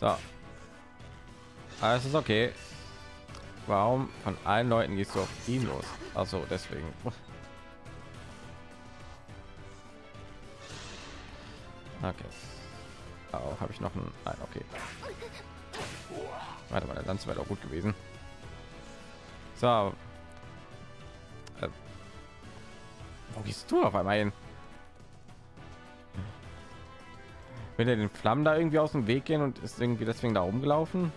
So. Alles ist okay. Warum von allen Leuten gehst du auf ihn los? Also deswegen. Okay. Auch habe ich noch ein. Nein, okay. Warte mal, der Lanze wäre doch gut gewesen. So. Äh, wo gehst du auf einmal hin? Will er den Flammen da irgendwie aus dem Weg gehen und ist irgendwie deswegen da rumgelaufen?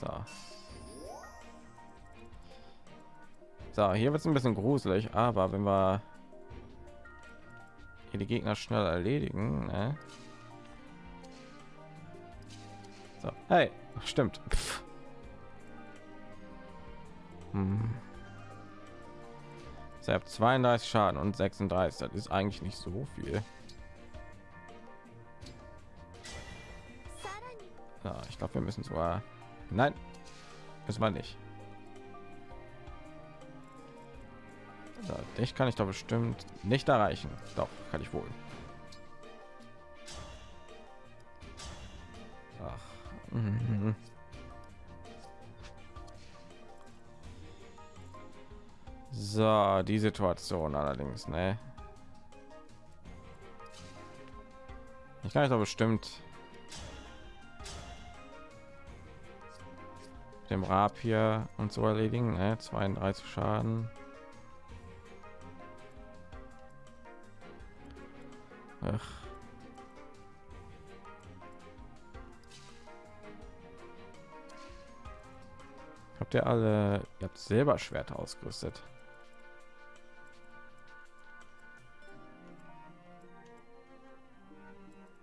So. So, hier wird es ein bisschen gruselig, aber wenn wir hier die Gegner schnell erledigen, ne? So, hey, stimmt. Hm. So, 32 Schaden und 36, das ist eigentlich nicht so viel. Ja, ich glaube, wir müssen zwar. Nein, müssen wir nicht. So, dich kann ich doch bestimmt nicht erreichen. Doch, kann ich wohl. Ach. Mhm. So, die Situation allerdings, ne? Ich kann ich doch bestimmt dem Rab hier und so erledigen, ne? 32 Schaden. Ach. Habt ihr alle, ihr habt selber Schwerter ausgerüstet?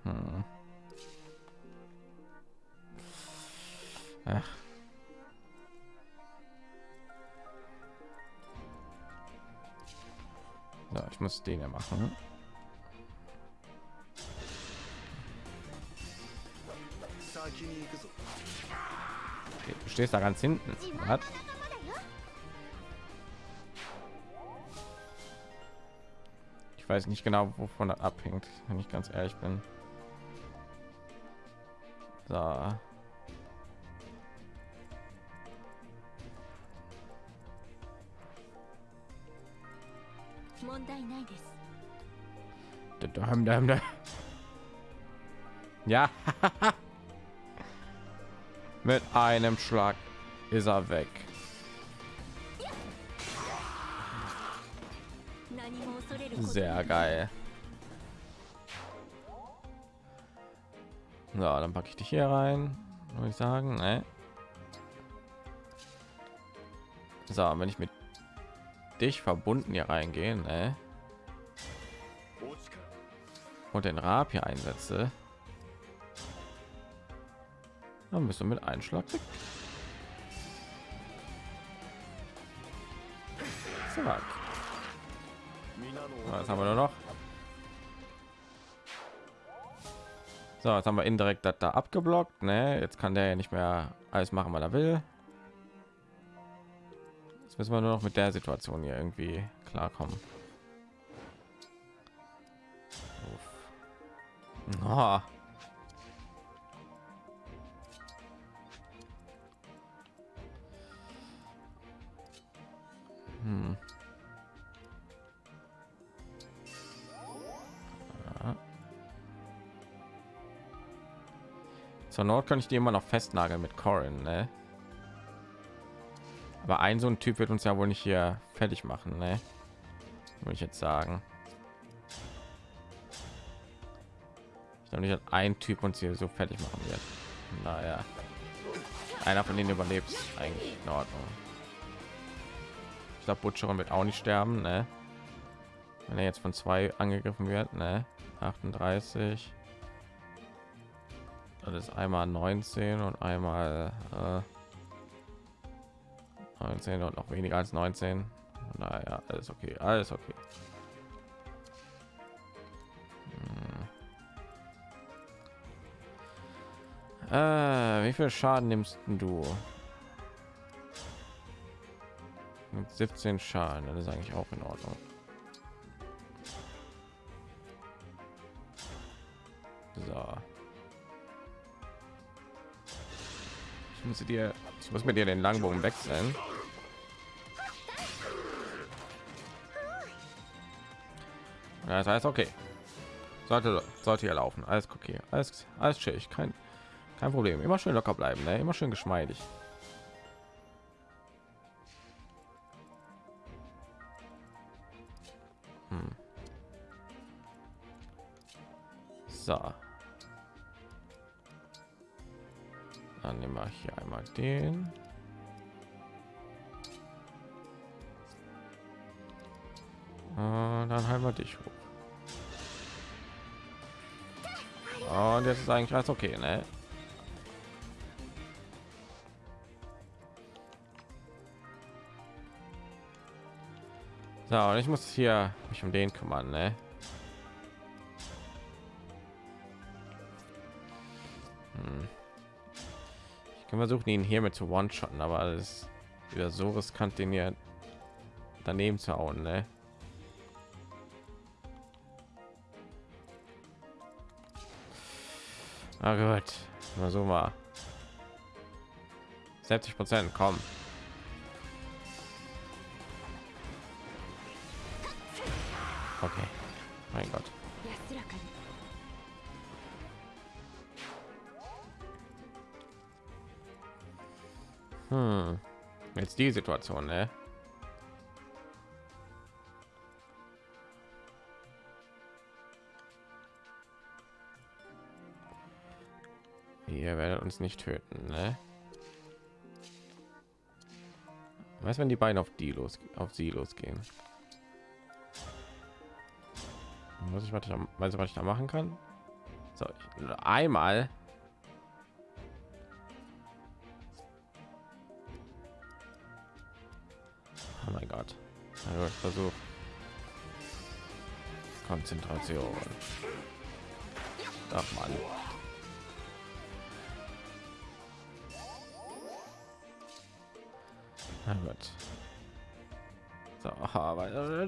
Hm. Ach. So, ich muss den ja machen. Okay, du stehst da ganz hinten. Was? Ich weiß nicht genau, wovon das abhängt, wenn ich ganz ehrlich bin. So. Ja. Mit einem Schlag ist er weg. Sehr geil. So, dann packe ich dich hier rein. Würde ich sagen, ne? So, wenn ich mit dich verbunden hier reingehen, ne? Und den Rab hier einsetze, dann bist du mit Einschlag. Zack. Was haben wir noch? So, jetzt haben wir indirekt das da abgeblockt. Ne? Jetzt kann der ja nicht mehr alles machen, was er will. Jetzt müssen wir nur noch mit der Situation hier irgendwie klarkommen. Oh. Zur Not kann ich die immer noch festnageln mit Corin, ne? Aber ein so ein Typ wird uns ja wohl nicht hier fertig machen, ne? Würde ich jetzt sagen. Ich glaube nicht, dass ein Typ uns hier so fertig machen wird. Naja, einer von denen überlebt eigentlich in Ordnung. Ich glaube, Butcher wird auch nicht sterben, ne? Wenn er jetzt von zwei angegriffen wird, ne? 38. Das ist einmal 19 und einmal äh, 19 und noch weniger als 19. Naja, alles okay, alles okay. Äh, wie viel Schaden nimmst du? Mit 17 Schaden, das ist eigentlich auch in Ordnung. So. muss dir ich muss mit dir den langbogen wechseln das heißt okay sollte sollte ja laufen alles okay alles alles chillig kein kein problem immer schön locker bleiben ne? immer schön geschmeidig hm. so Dann nehmen wir hier einmal den. Und dann halten wir dich hoch. Und jetzt ist eigentlich alles okay, ne? So, und ich muss hier mich um den kümmern, ne? können versuchen ihn hier mit zu one shotten aber alles wieder so riskant den hier daneben zu hauen ne? Na gut, mal so mal 70 Prozent kommen. Okay, mein Gott. Hm. Jetzt die Situation, ne? Ihr werdet uns nicht töten, ne? Was, wenn die beiden auf die los, auf sie losgehen? Muss ich was ich, weiß, was ich da machen kann? So, ich, einmal Oh mein Gott. Also ich versuche Konzentration. Ach man. Na gut. So, aber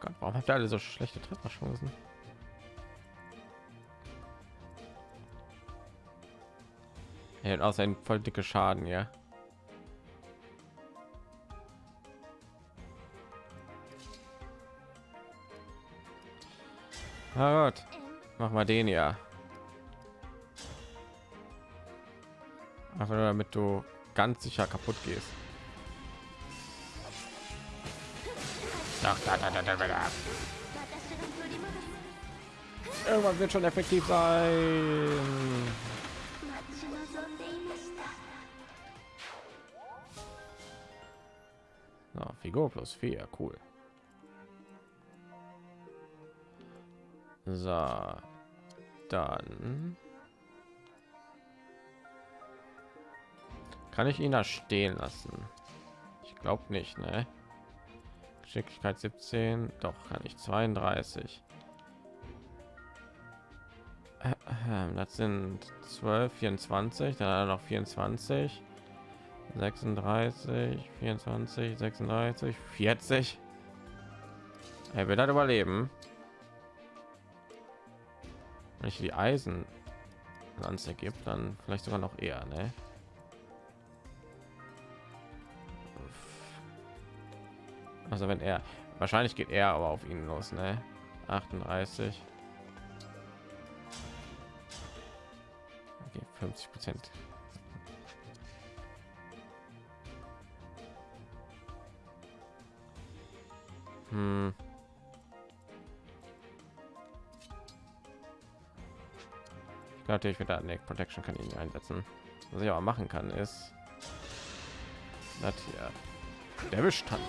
Gott, warum habt ihr alle so schlechte Trefferchancen? Er hat auch sein voll dicke Schaden, ja. Na gut, mach mal den ja. Einfach nur damit du ganz sicher kaputt gehst. Irgendwann wird schon effektiv sein. Na, Figur plus vier, cool. So, dann kann ich ihn da stehen lassen. Ich glaube nicht, ne? Geschicklichkeit 17, doch kann ich 32. Das sind 12, 24, dann noch 24, 36, 24, 36, 40. Er wird halt überleben. Wenn ich die Eisen Lanze gibt, dann vielleicht sogar noch eher, ne? Also wenn er wahrscheinlich geht er aber auf ihn los, ne? 38. Okay, 50 Prozent. Hm. Ich glaube natürlich wieder eine Protection kann ihn einsetzen. Was ich aber machen kann ist hier der Bestand.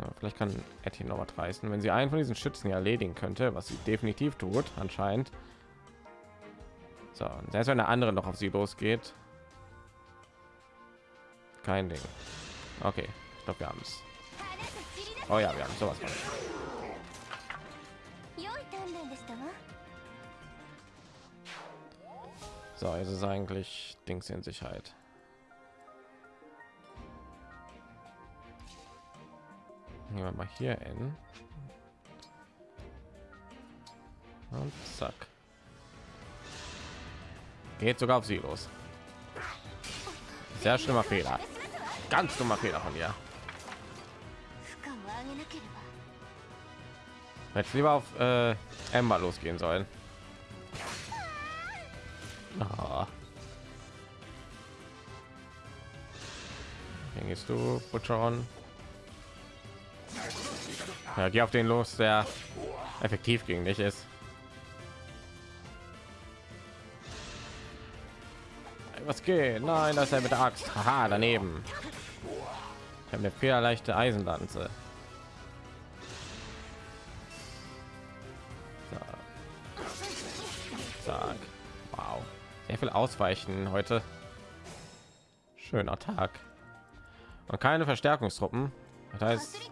Ja, vielleicht kann Etty noch was reißen, wenn sie einen von diesen Schützen erledigen könnte, was sie definitiv tut, anscheinend. So, selbst wenn der andere noch auf sie losgeht, kein Ding. Okay, ich glaube, wir haben es. Oh ja, wir haben sowas. Von. So, jetzt ist eigentlich Dings in Sicherheit. Gehen wir mal hier in. Und zack. Geht sogar auf sie los. Sehr schlimmer Fehler. Ganz dummer Fehler von ihr. Jetzt lieber auf äh, Ember losgehen sollen. Ah. Gehst du, Butcheron. Ja, geh auf den los, der effektiv gegen dich ist. Was geht? Nein, das ist er mit der Axt. Haha, daneben. Ich habe eine federleichte Eisenlanze. Ich will ausweichen heute. Schöner Tag. Und keine Verstärkungstruppen. Das heißt,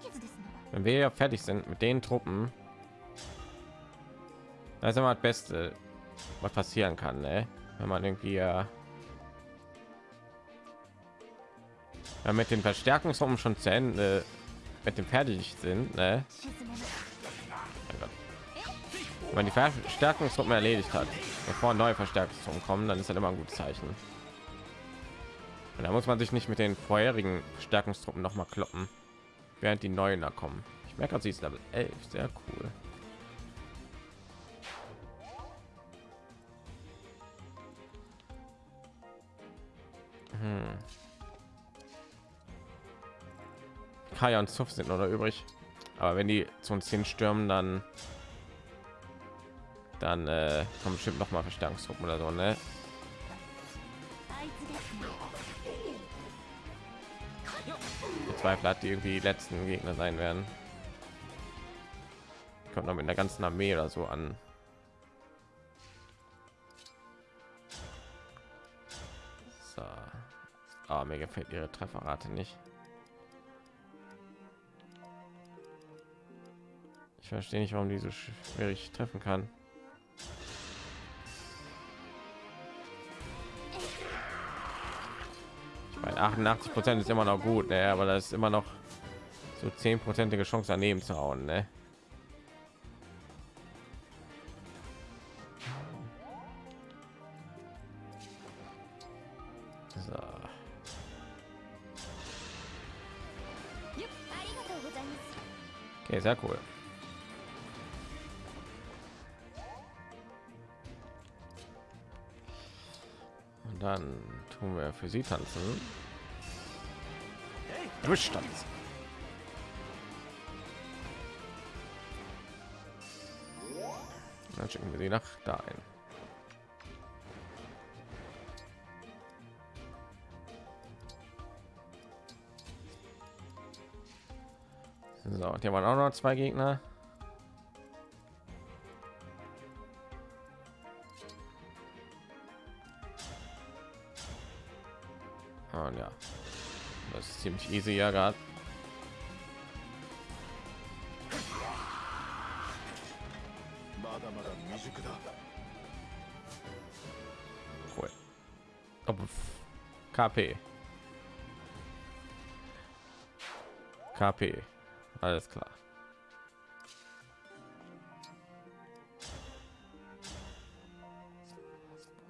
wenn wir ja fertig sind mit den Truppen, das ist immer das Beste, was passieren kann, ne? wenn man irgendwie äh, ja, mit den Verstärkungsruppen schon zu Ende mit dem fertig sind, ne? wenn man die Verstärkungsruppen erledigt hat bevor neue Verstärkungstruppen kommen, dann ist das immer ein gutes Zeichen. Und da muss man sich nicht mit den vorherigen Stärkungstruppen noch mal kloppen, während die neuen da kommen. Ich merke, sie ist Level 11, sehr cool. Hm. Kaya und Zuff sind noch da übrig. Aber wenn die zu uns hinstürmen, dann dann äh, kommen bestimmt noch mal Verstärkungsgruppen oder so, ne? Zweifel hat die irgendwie die letzten Gegner sein werden. Kommt noch mit der ganzen Armee oder so an. So. Ah, mir gefällt ihre Trefferrate nicht. Ich verstehe nicht, warum die so schwierig treffen kann. 88 Prozent ist immer noch gut, ne? aber das ist immer noch so 10 prozentige Chance daneben zu hauen. Ne? Okay, sehr cool. Und dann tun wir für sie tanzen. Durchstanz. Dann schicken wir sie nach da ein. So, hier waren auch noch zwei Gegner. Ziemlich easy ja gerade. KP. KP. Alles klar.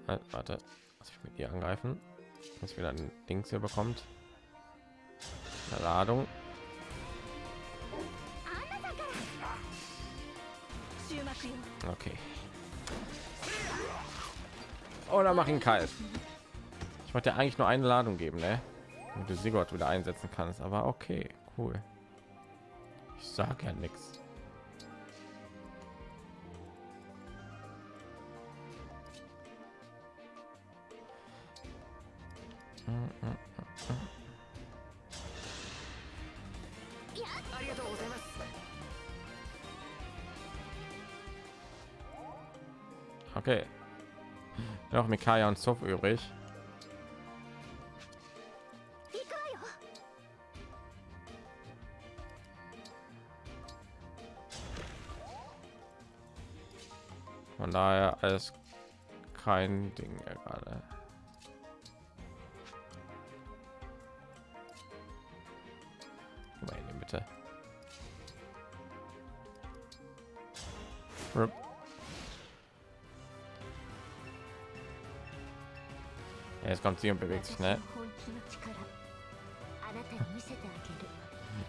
Halt, Warte, was ich mit ihr angreifen? Dass wieder ein Dings hier bekommt. Ladung. Okay. Oh, Oder mach ihn kalt. Ich wollte ja eigentlich nur eine Ladung geben, ne? Und du Sigurd wieder einsetzen kannst, aber okay, cool. Ich sag ja nichts. Mm -mm. Hm, hm. Okay. Noch Mikaya und Zoff übrig. Von daher alles kein Ding gerade. Meine Rip. Jetzt kommt sie und bewegt sich, ne?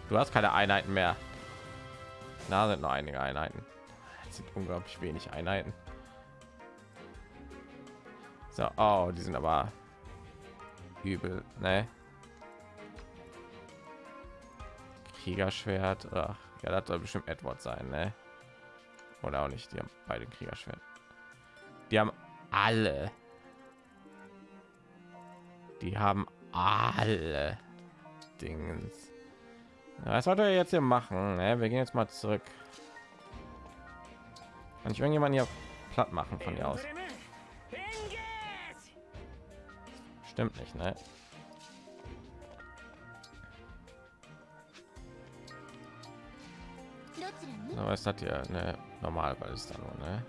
Du hast keine Einheiten mehr. Na, sind noch einige Einheiten. Das sind unglaublich wenig Einheiten. So, oh, die sind aber übel, ne? Kriegerschwert. Ach, ja, das soll bestimmt Edward sein, ne? Oder auch nicht. Die haben beide Kriegerschwert. Die haben alle die haben alle Dings. Was sollte er jetzt hier machen? Ne? Wir gehen jetzt mal zurück. Kann ich irgendjemand hier platt machen von hier aus? Stimmt nicht, ne? Aber es hat ja eine normale Ballista nur, ne?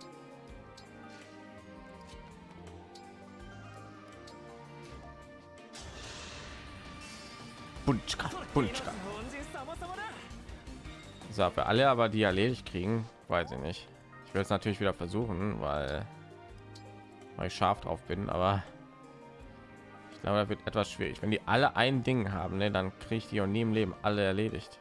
Bunchka, Bunchka. So, für alle aber die erledigt kriegen, weiß ich nicht. Ich will es natürlich wieder versuchen, weil, weil ich scharf drauf bin, aber ich glaube, da wird etwas schwierig. Wenn die alle ein Ding haben, ne, dann kriege ich die auch nie im Leben alle erledigt.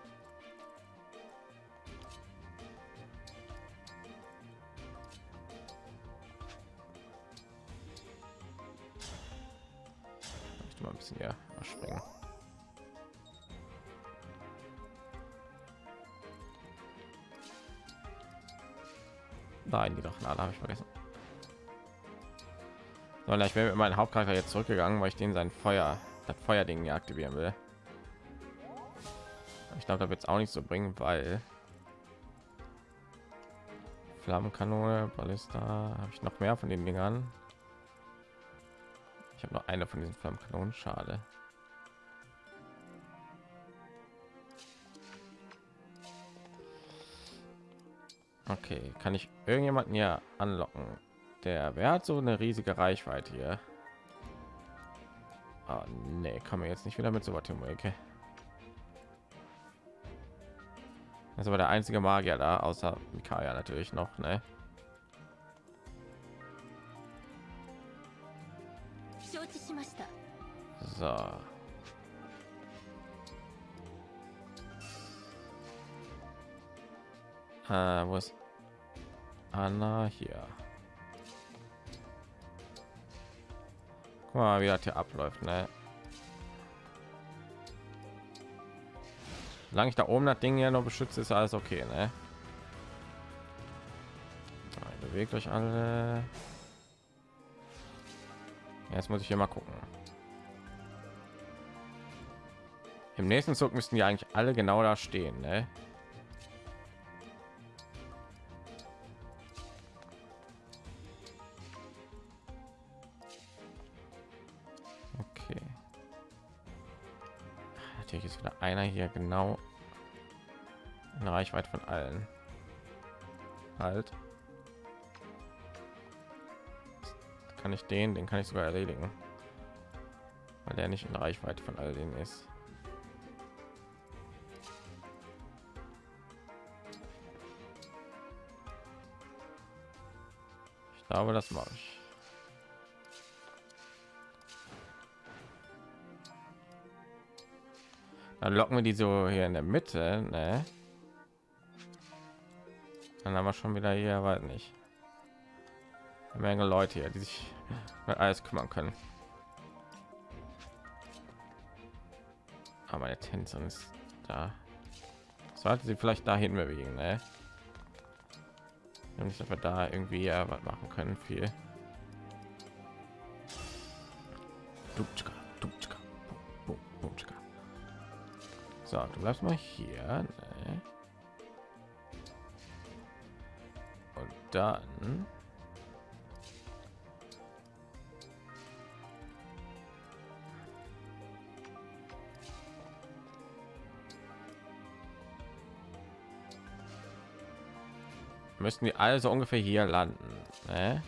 So, na, ich bin mit meinem Hauptcharakter jetzt zurückgegangen, weil ich den sein Feuer, das Feuerding aktivieren will. Ich glaube, da wird es auch nicht so bringen, weil Flammenkanone, Ballista, habe ich noch mehr von den Dingern. Ich habe noch eine von diesen Flammenkanonen, schade. Okay, kann ich irgendjemanden hier anlocken? der wer hat so eine riesige reichweite hier ah, nee, kann man jetzt nicht wieder mit so weit um okay. das aber der einzige magier da außer Mikaya natürlich noch ne? so äh, wo ist Anna hier? Guck mal, wie das hier abläuft, ne? Solange ich da oben das Ding ja noch beschütze, ist alles okay, ne? Bewegt euch alle. Jetzt muss ich hier mal gucken. Im nächsten Zug müssten die eigentlich alle genau da stehen, ne? Einer hier genau in Reichweite von allen. Halt. Kann ich den, den kann ich sogar erledigen, weil der nicht in Reichweite von all denen ist. Ich glaube, das mache ich. Dann locken wir die so hier in der Mitte, ne? Dann haben wir schon wieder hier, weiß nicht. Eine Menge Leute hier, die sich um alles kümmern können. Aber meine Tänzerin ist da. Sollte sie vielleicht dahin bewegen, ne? Nicht, dass wir da irgendwie ja, was machen können. Viel. Dutschka, So, du bleibst mal hier. Ne? Und dann müssten die also ungefähr hier landen. Ne?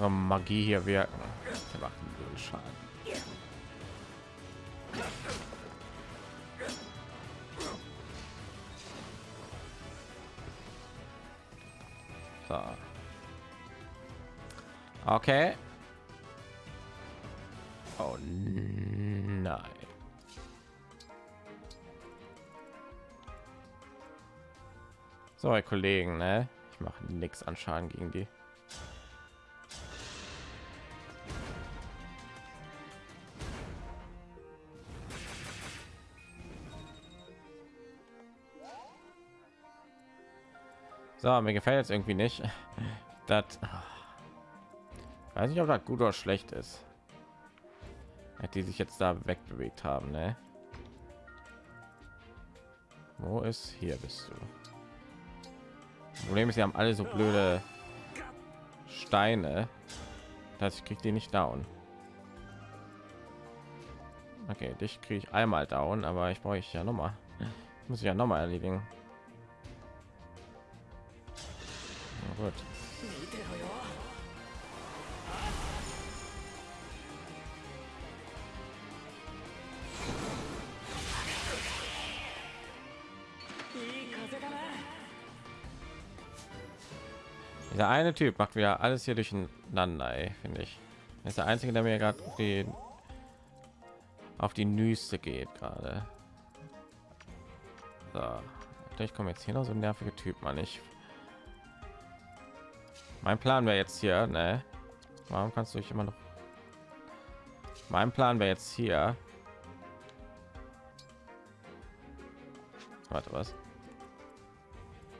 Unsere Magie hier wirken. Wir machen null Schaden. Okay. Oh nein. So, Kollegen, ne? Ich mache nichts an Schaden gegen die. So, mir gefällt jetzt irgendwie nicht. Das weiß nicht, ob das gut oder schlecht ist. Die sich jetzt da wegbewegt haben, ne? Wo ist hier bist du? Problem ist, sie haben alle so blöde Steine, dass ich krieg die nicht down. Okay, dich kriege ich einmal down, aber ich brauche ich ja noch mal. Muss ich ja noch mal erledigen. Gut. Der eine Typ macht wieder alles hier durcheinander, finde ich. Er ist der einzige, der mir gerade auf die auf die Nüste geht gerade. So. Ich komme jetzt hier noch so nervige Typ, man. Ich mein Plan wäre jetzt hier, ne? Warum kannst du dich immer noch? Mein Plan wäre jetzt hier. Warte, was?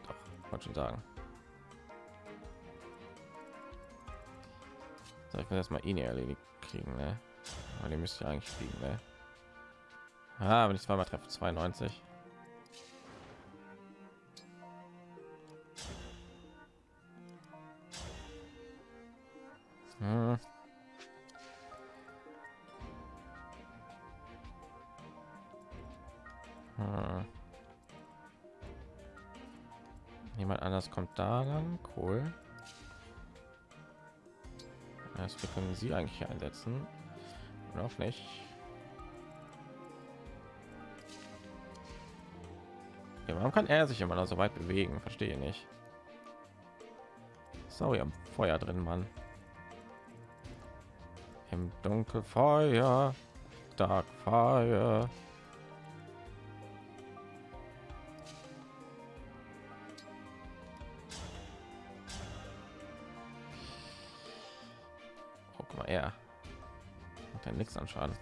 Doch, wollte schon sagen. So, ich muss erstmal ihn erledigt kriegen, ne? Aber die müsste eigentlich fliegen, ne? Ah, wenn ich zweimal treffe, 92. Hm. Hm. Jemand anders kommt da lang, cool. Das wir können sie eigentlich einsetzen. Auch nicht. Okay, warum kann er sich immer noch so weit bewegen? Verstehe nicht. So, ja, Feuer drin, Mann. Im Dunkelfeuer, Dark Fire. Oh, guck mal, er macht ja nichts an Schaden.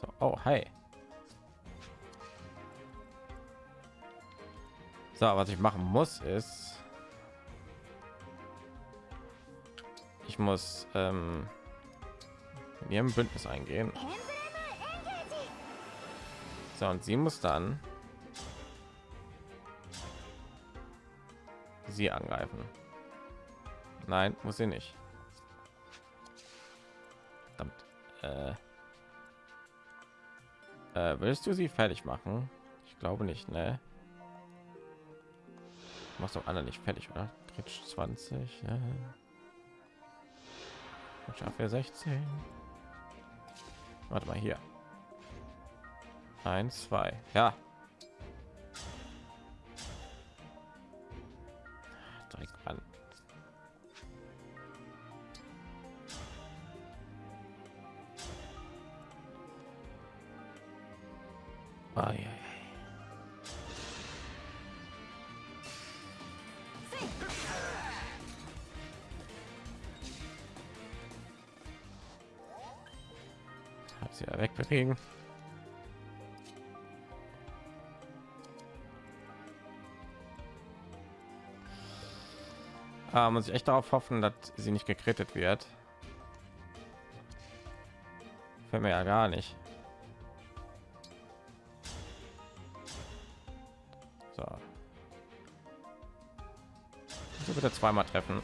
So, oh, hi. So, was ich machen muss, ist, ich muss ähm, in ihrem Bündnis eingehen. So, und sie muss dann sie angreifen. Nein, muss sie nicht. Verdammt. Äh, äh, willst du sie fertig machen? Ich glaube nicht, ne? Machst doch alle nicht fertig, oder? Kritsch 20, ja. Schaffe 16. Warte mal hier. Eins, zwei. Ja. Wegbewegen. Ah, muss ich echt darauf hoffen, dass sie nicht gekrittet wird. Fällt mir ja gar nicht. So. So bitte zweimal treffen.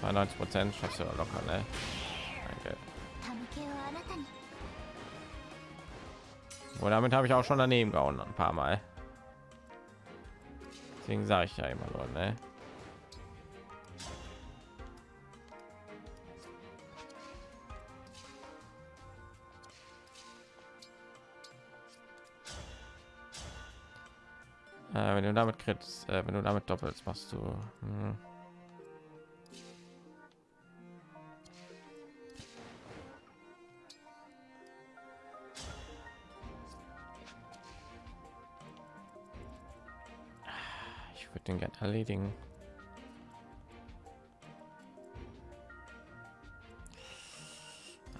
92 Prozent schaffst du locker, ne? Und damit habe ich auch schon daneben gehauen ein paar Mal. Deswegen sage ich ja immer nur, ne? Äh, wenn du damit kriegst, äh, wenn du damit doppelst, machst du. Hm. Würde den gerne erledigen.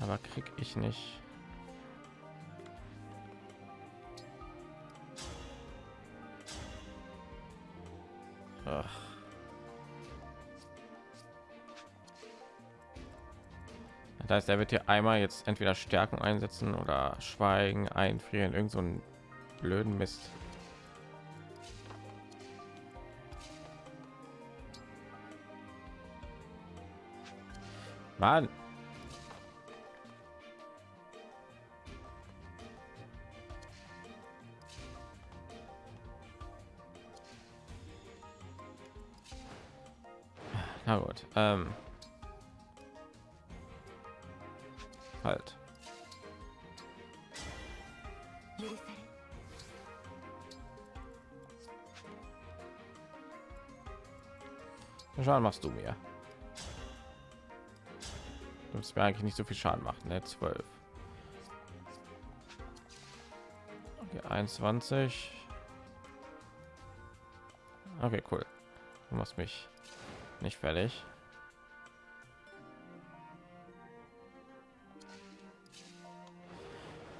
Aber krieg ich nicht. Ach. Das heißt, er wird hier einmal jetzt entweder Stärken einsetzen oder Schweigen, einfrieren, irgend so einen blöden Mist. Mann. Na gut. Ähm. Halt. Schaden machst du mir. Musst mir eigentlich nicht so viel Schaden machen, ne? 12. Okay, 21. Okay, cool. Du machst mich nicht fertig.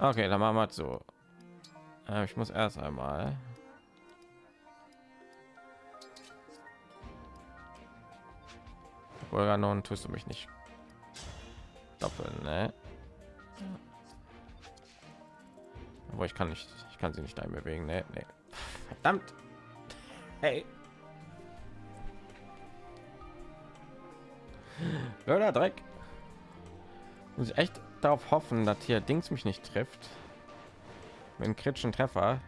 Okay, dann machen wir es so. Äh, ich muss erst einmal. Organon tust du mich nicht doppeln, ne? Aber ich kann nicht, ich kann sie nicht dahin bewegen, ne? Nee. Verdammt. Hey. Blöder Dreck. Muss ich echt darauf hoffen, dass hier Dings mich nicht trifft. Mit einem kritischen Treffer.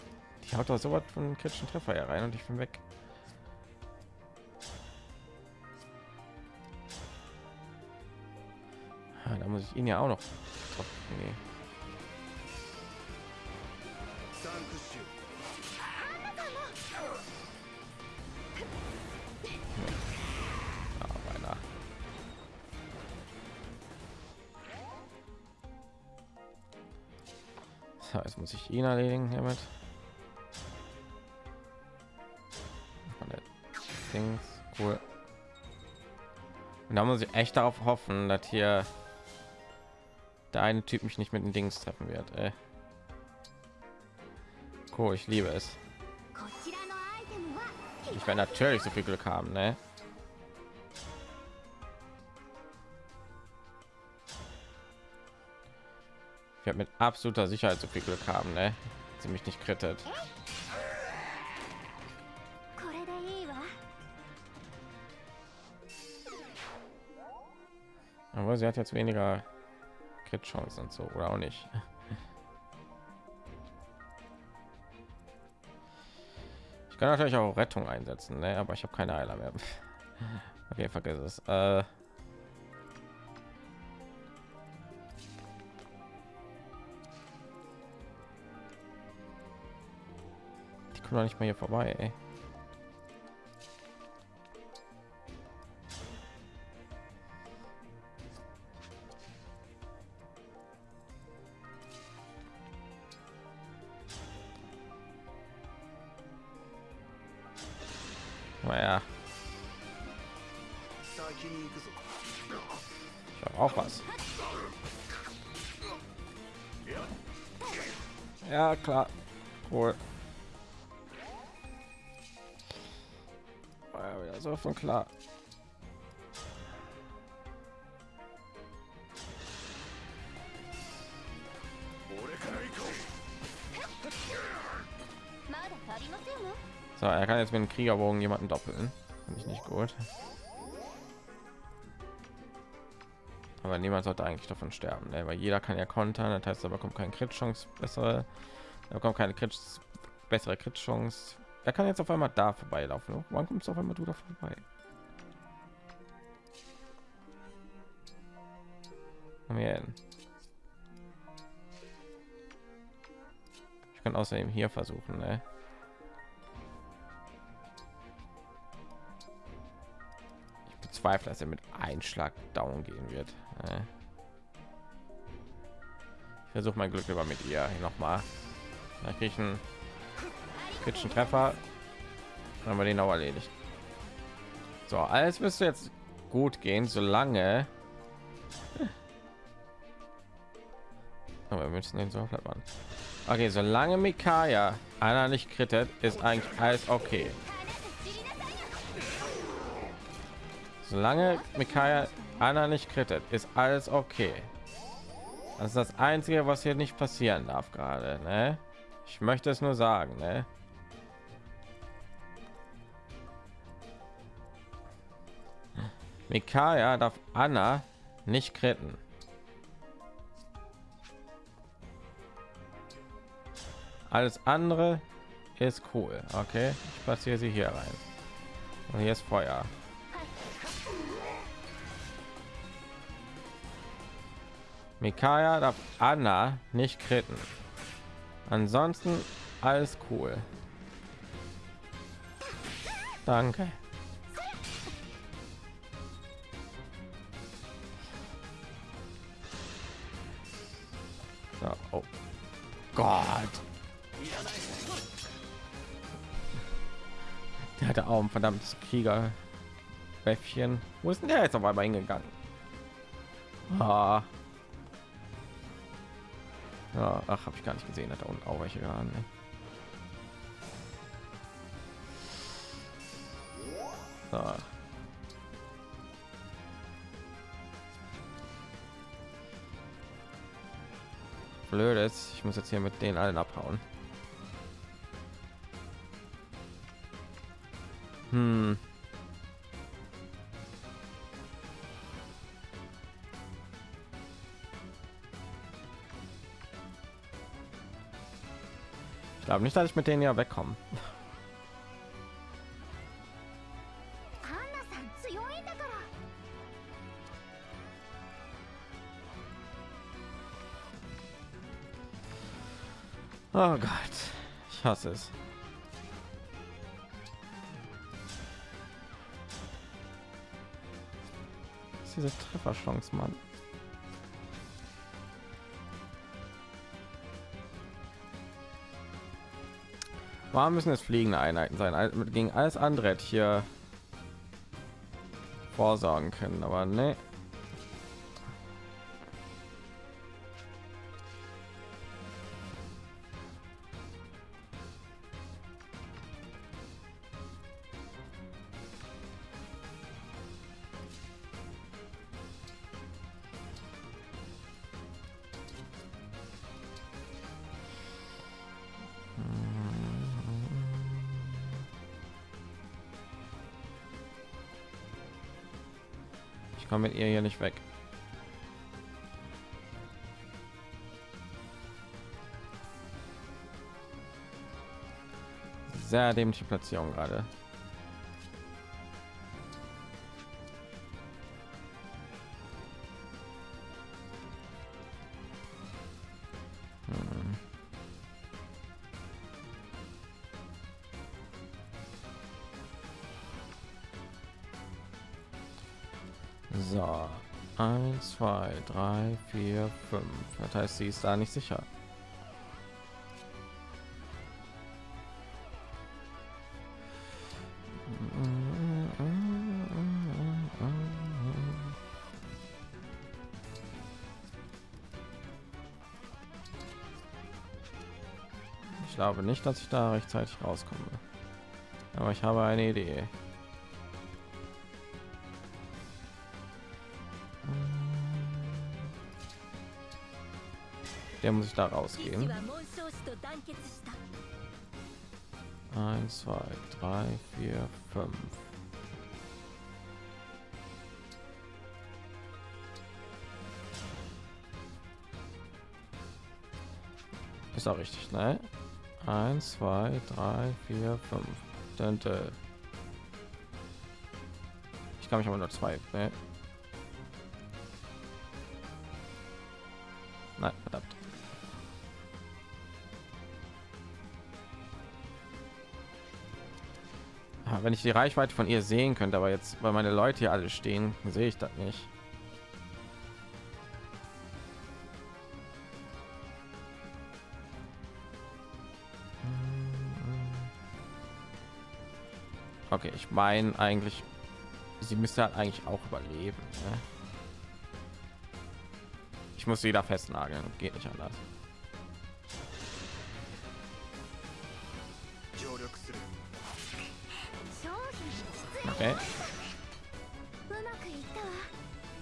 Die haut doch so was von kritischen Treffer hier rein und ich bin weg. muss ich ihn ja auch noch. Nee. So, jetzt muss ich ihn erledigen hiermit. Dings, cool. Und da muss ich echt darauf hoffen, dass hier eine Typ mich nicht mit den Dings treffen wird. Äh. Cool, ich liebe es. Ich werde natürlich so viel Glück haben, ne? Ich werde mit absoluter Sicherheit so viel Glück haben, ne? Sie mich nicht krittet. Aber sie hat jetzt weniger Crit-Chancen und so, oder auch nicht. Ich kann natürlich auch Rettung einsetzen, ne? aber ich habe keine Heiler mehr. Okay, vergiss es. Äh, die kommen doch nicht mehr hier vorbei. Ey. Ja, klar. Cool. War ja wieder so von klar. So, er kann jetzt mit dem Kriegerbogen jemanden doppeln. Finde ich nicht gut. Aber niemand sollte eigentlich davon sterben, ne? weil jeder kann ja kontern. Das heißt, aber kommt keine Crit-Chance bessere, da kommt keine Crit bessere Crit-Chance. Er kann jetzt auf einmal da vorbeilaufen. Wann kommst du auf einmal du da vorbei? Komm. Ich kann außerdem hier versuchen, ne? Bezweifle, dass er mit Einschlag down gehen wird. Ne? Ich versuche mein Glück über mit ihr noch mal. Da kriege ich einen kritischen Treffer. Dann haben wir den auch erledigt. So, alles müsste jetzt gut gehen, solange Aber wir müssen den so machen. Okay, solange Mikaya einer nicht krittet, ist eigentlich alles okay. Solange Mikaya einer nicht krittet, ist alles okay. Das ist das Einzige, was hier nicht passieren darf gerade. Ne? Ich möchte es nur sagen. Ne? Mikaya darf Anna nicht kritten. Alles andere ist cool. Okay, ich passiere sie hier rein. Und hier ist Feuer. Mikaya darf Anna nicht kritten. Ansonsten alles cool. Danke. So, oh Gott. Der hatte auch ein verdammtes Krieger. Bäffchen. Wo ist denn der jetzt auf einmal hingegangen? Ah. Ja, ach, habe ich gar nicht gesehen, hat da unten auch welche gehabt. Ne? So. Blödes, ich muss jetzt hier mit denen allen abhauen. Hm. glaube nicht, dass ich mit denen ja wegkomme. Oh Gott, ich hasse es. Ist diese Trefferchance, Mann. Warum müssen es fliegende Einheiten sein? Gegen alles andere hätte ich hier vorsorgen können, aber ne. Dämliche Platzierung gerade. Hm. So, eins, zwei, drei, vier, fünf. Das heißt, sie ist da nicht sicher. glaube nicht, dass ich da rechtzeitig rauskomme. Aber ich habe eine Idee. Der muss ich da rausgehen. 1, 2, 3, 4, 5. Ist auch richtig, ne? Eins, zwei, drei, vier, fünf. Dünte. Ich kann mich aber nur zwei. Ne? Nein, verdammt. Ah, Wenn ich die Reichweite von ihr sehen könnte, aber jetzt, weil meine Leute hier alle stehen, sehe ich das nicht. okay ich meine eigentlich sie müsste halt eigentlich auch überleben ne? ich muss sie da festnageln geht nicht anders okay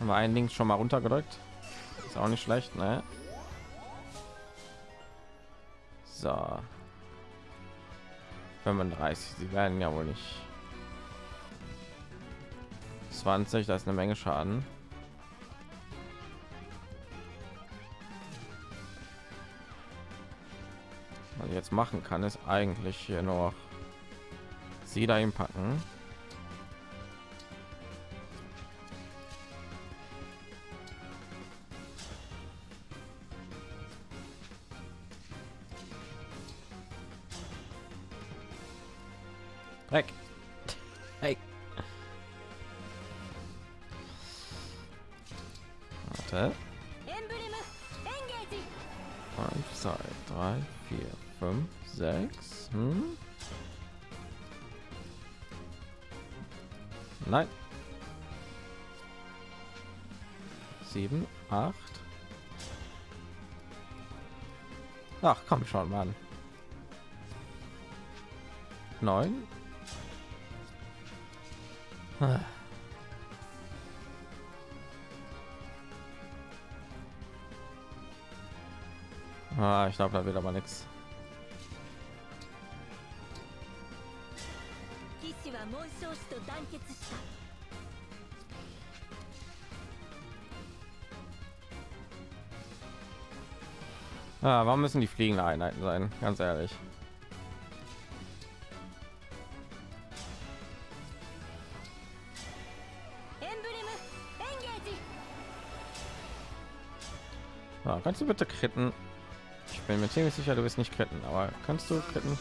haben wir einen links schon mal runtergedrückt ist auch nicht schlecht ne? so 35 sie werden ja wohl nicht 20, das ist eine Menge Schaden. Was ich jetzt machen kann, ist eigentlich hier noch sie dahin packen. Komm schon, Mann. Neun. Ah. Ah, ich glaube, da wird aber nichts. Ah, warum müssen die fliegende Einheiten sein? Ganz ehrlich. Ja, kannst du bitte kritten? Ich bin mir ziemlich sicher, du bist nicht kritten, aber kannst du kritten?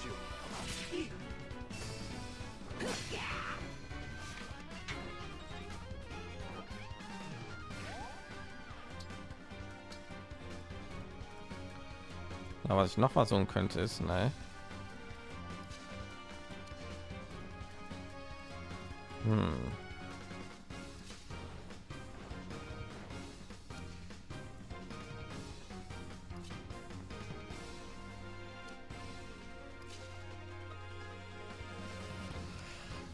Was ich noch versuchen könnte, ist, ne? Hm.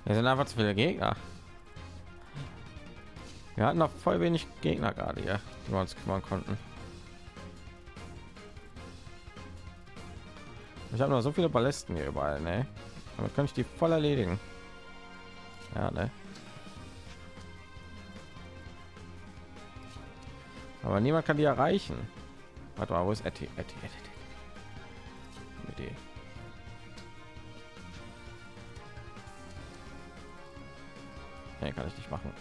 Wir sind einfach zu viele Gegner. Wir hatten noch voll wenig Gegner gerade hier, die wir uns kümmern konnten. Ich habe noch so viele Ballisten hier überall, ne? Damit kann ich die voll erledigen. Ja, ne? Aber niemand kann die erreichen. Warte mal, wo ist Etty? Etty, Etty, Etty. Idee. Nee, kann ich nicht machen.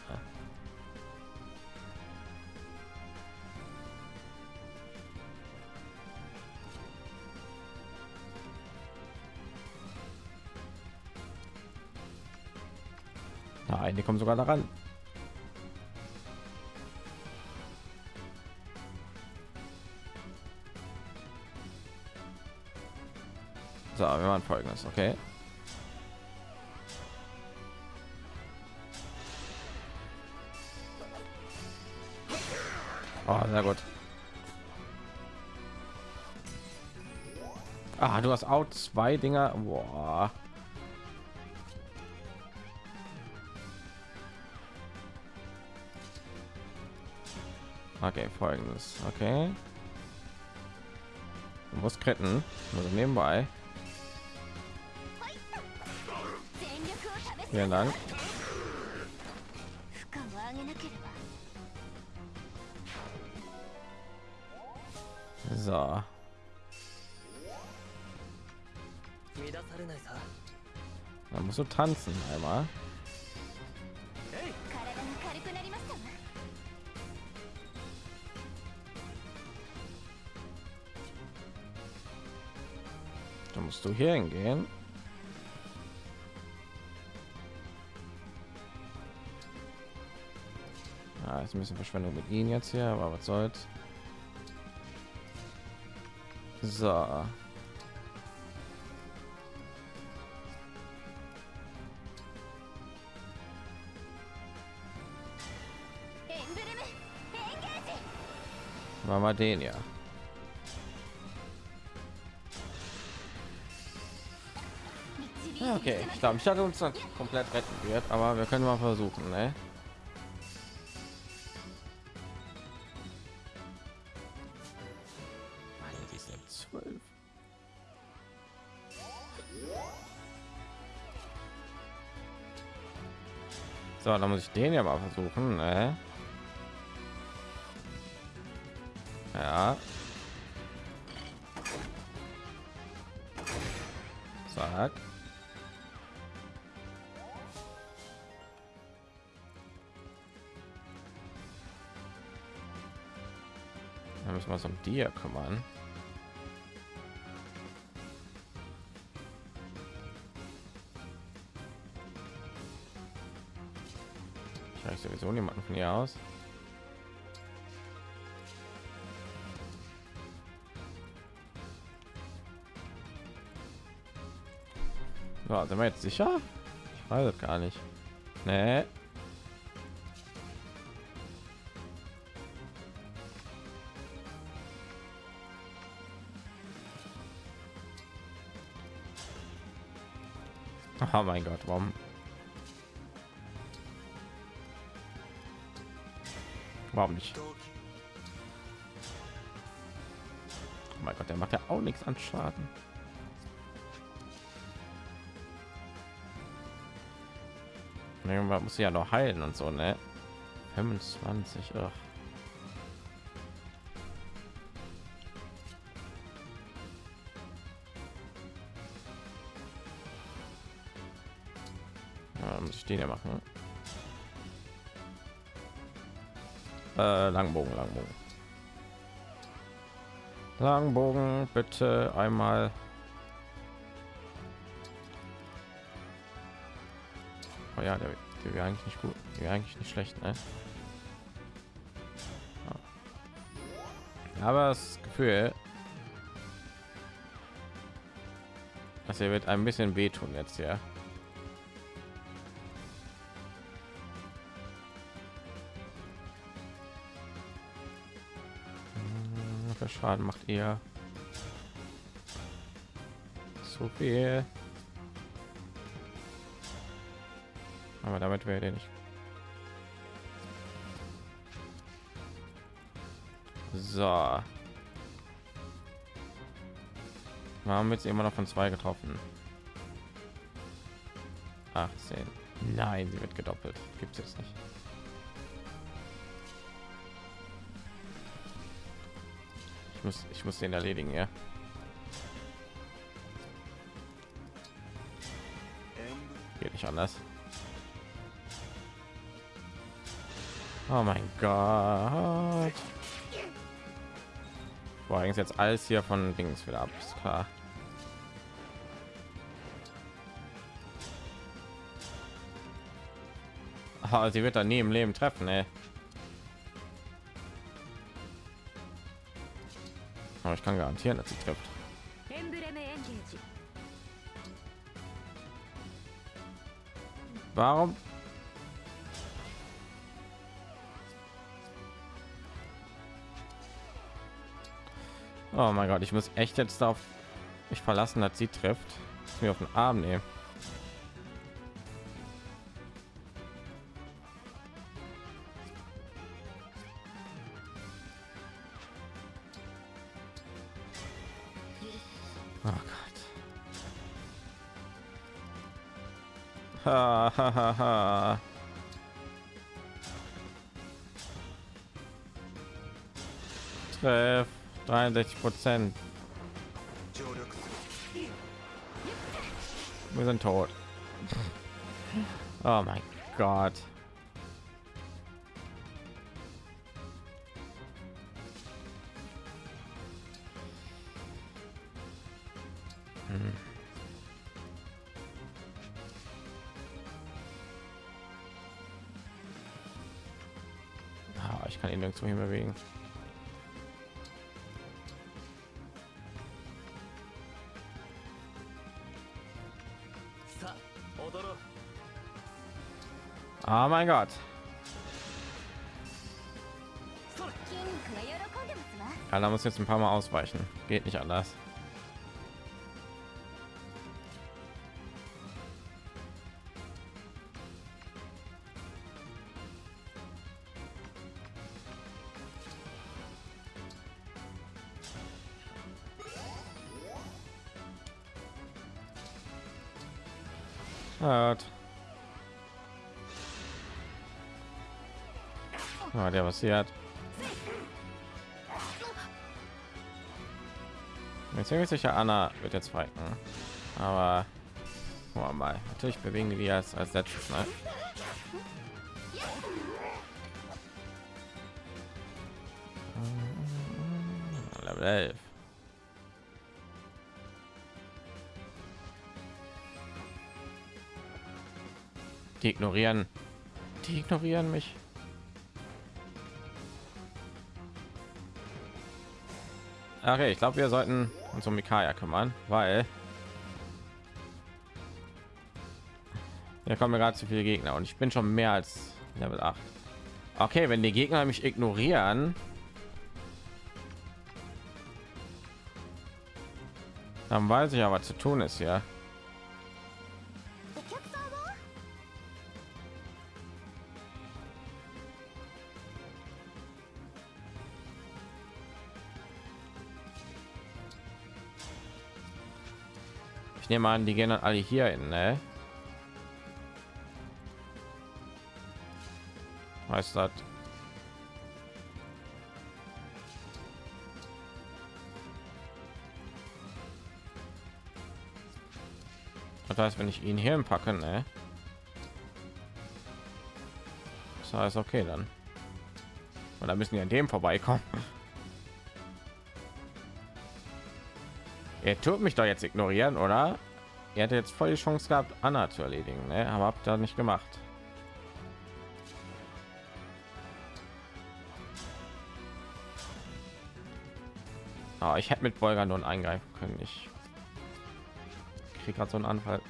Kommen sogar daran. So, wir machen folgendes, okay? Oh, sehr gut. Ah, du hast auch zwei Dinger. Boah. Okay, folgendes. Okay. Musketen. Also nebenbei. Vielen Dank. So. Man muss so tanzen einmal. Du hier hingehen. Ah, ist ein bisschen Verschwendung mit ihnen jetzt hier, aber was soll's. So. Wir den ja. Okay, ich glaube, ich hatte uns dann komplett retten wird, aber wir können mal versuchen, ne? So, dann muss ich den ja mal versuchen, ne? Ja. Zack. Da müssen wir uns um hier kümmern. Ich weiß sowieso niemanden von hier aus. Ja, sind wir jetzt sicher? Ich weiß es gar nicht. Nee. Oh mein Gott, warum? Warum nicht? Oh mein Gott, der macht ja auch nichts an Schaden. Irgendwann muss ja noch heilen und so, ne? 25. Ach. Machen. Äh, Langbogen, Langbogen. Langbogen, bitte einmal. Oh ja, der, der wäre eigentlich nicht gut. Der wäre eigentlich nicht schlecht, ne? Aber das Gefühl, dass er wird ein bisschen wehtun jetzt, ja. Schaden macht ihr? So viel. Aber damit wäre der nicht. So. Wir haben jetzt immer noch von zwei getroffen. 18. Nein, sie wird gedoppelt. Gibt es jetzt nicht. Muss, ich muss den erledigen, ja. Geht nicht anders. Oh mein Gott. Boah, eigentlich jetzt alles hier von Dings wieder ab, ist klar. Ah, sie wird da nie im Leben treffen, ey. Aber ich kann garantieren, dass sie trifft. Warum? Oh mein Gott, ich muss echt jetzt darauf mich verlassen, dass sie trifft. Dass mir auf den Arm nehmen. ha ha ha. Tref, 30%. Wir sind tot. oh mein Gott. mein Gott. Ja, da muss jetzt ein paar Mal ausweichen. Geht nicht anders. Hat. Ich bin ziemlich sicher, Anna wird jetzt fighten. Aber wir mal. Natürlich bewegen wir als, als letztes. Ne? Level 11. Die ignorieren. Die ignorieren mich. Okay, ich glaube, wir sollten uns um Mikaya kümmern, weil hier kommen gerade zu viele Gegner und ich bin schon mehr als Level 8. Okay, wenn die Gegner mich ignorieren, dann weiß ich ja, was zu tun ist, ja. Ich nehme an, die gehen dann alle hier hin, ne? Heißt das? Das heißt, wenn ich ihn hier packe, ne? Das heißt, okay, dann. Und da müssen die an dem vorbeikommen. Er tut mich doch jetzt ignorieren, oder? Er hätte jetzt voll die Chance gehabt, Anna zu erledigen, ne? aber habt ihr nicht gemacht. Aber ich hätte mit Bolger nun eingreifen können. Ich kriege gerade so einen Anfall.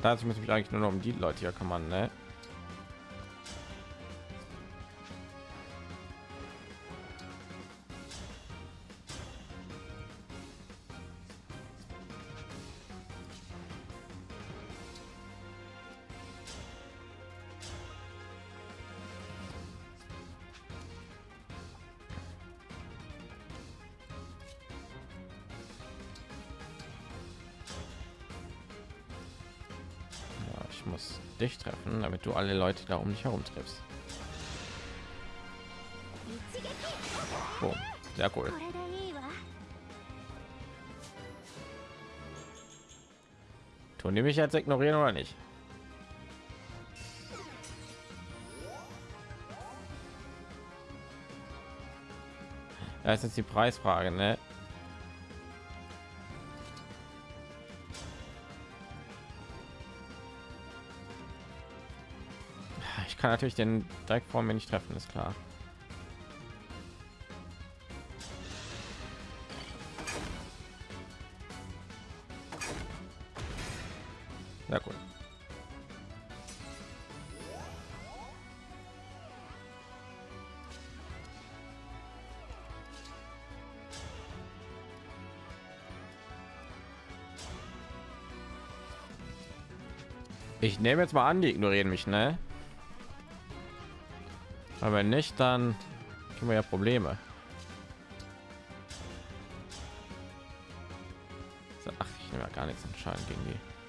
Dazu muss ich mich eigentlich nur noch um die Leute hier kümmern, ne? alle Leute da um dich herum triffst. Boom. Sehr cool. Tun die mich jetzt ignorieren oder nicht? Das ist jetzt die Preisfrage, ne? Kann natürlich den direkt vor mir nicht treffen, ist klar. Sehr gut. Ich nehme jetzt mal an, die ignorieren mich, ne? Aber wenn nicht, dann haben wir ja Probleme. Ach, ich nehme ja gar nichts entscheiden gegen die.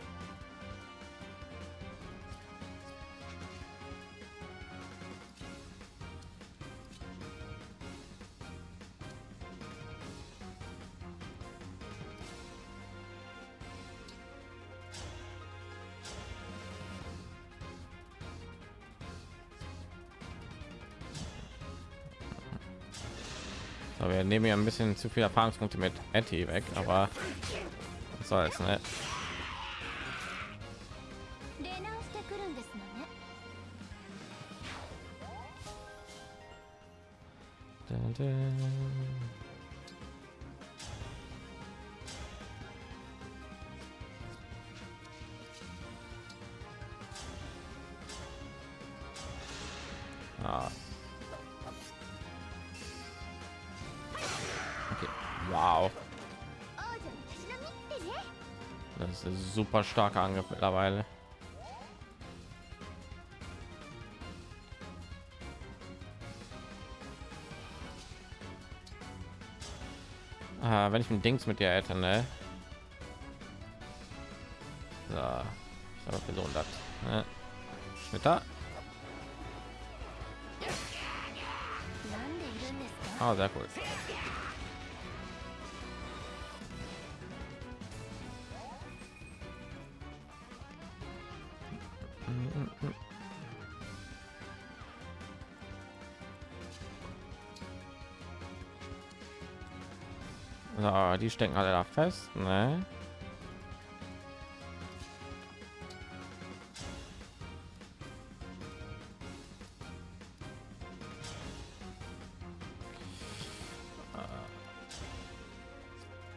Wir nehmen ja ein bisschen zu viel Erfahrungspunkte mit Etty weg, aber was soll's, ne? super starker Angriff mittlerweile. Ah, wenn ich ein Dings mit dir hätte, ne? So, ich habe versucht, das. Ne? Schnitter. Ah, sehr cool. Die stecken alle da fest, ne?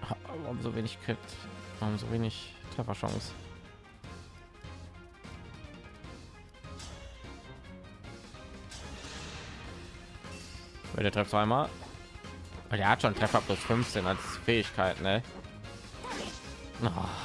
Ha- Warum so wenig Crit? Warum so wenig Trefferchance? Der trifft zweimal. Aber Der hat schon Treffer plus 15 als Fähigkeit, ne? Oh.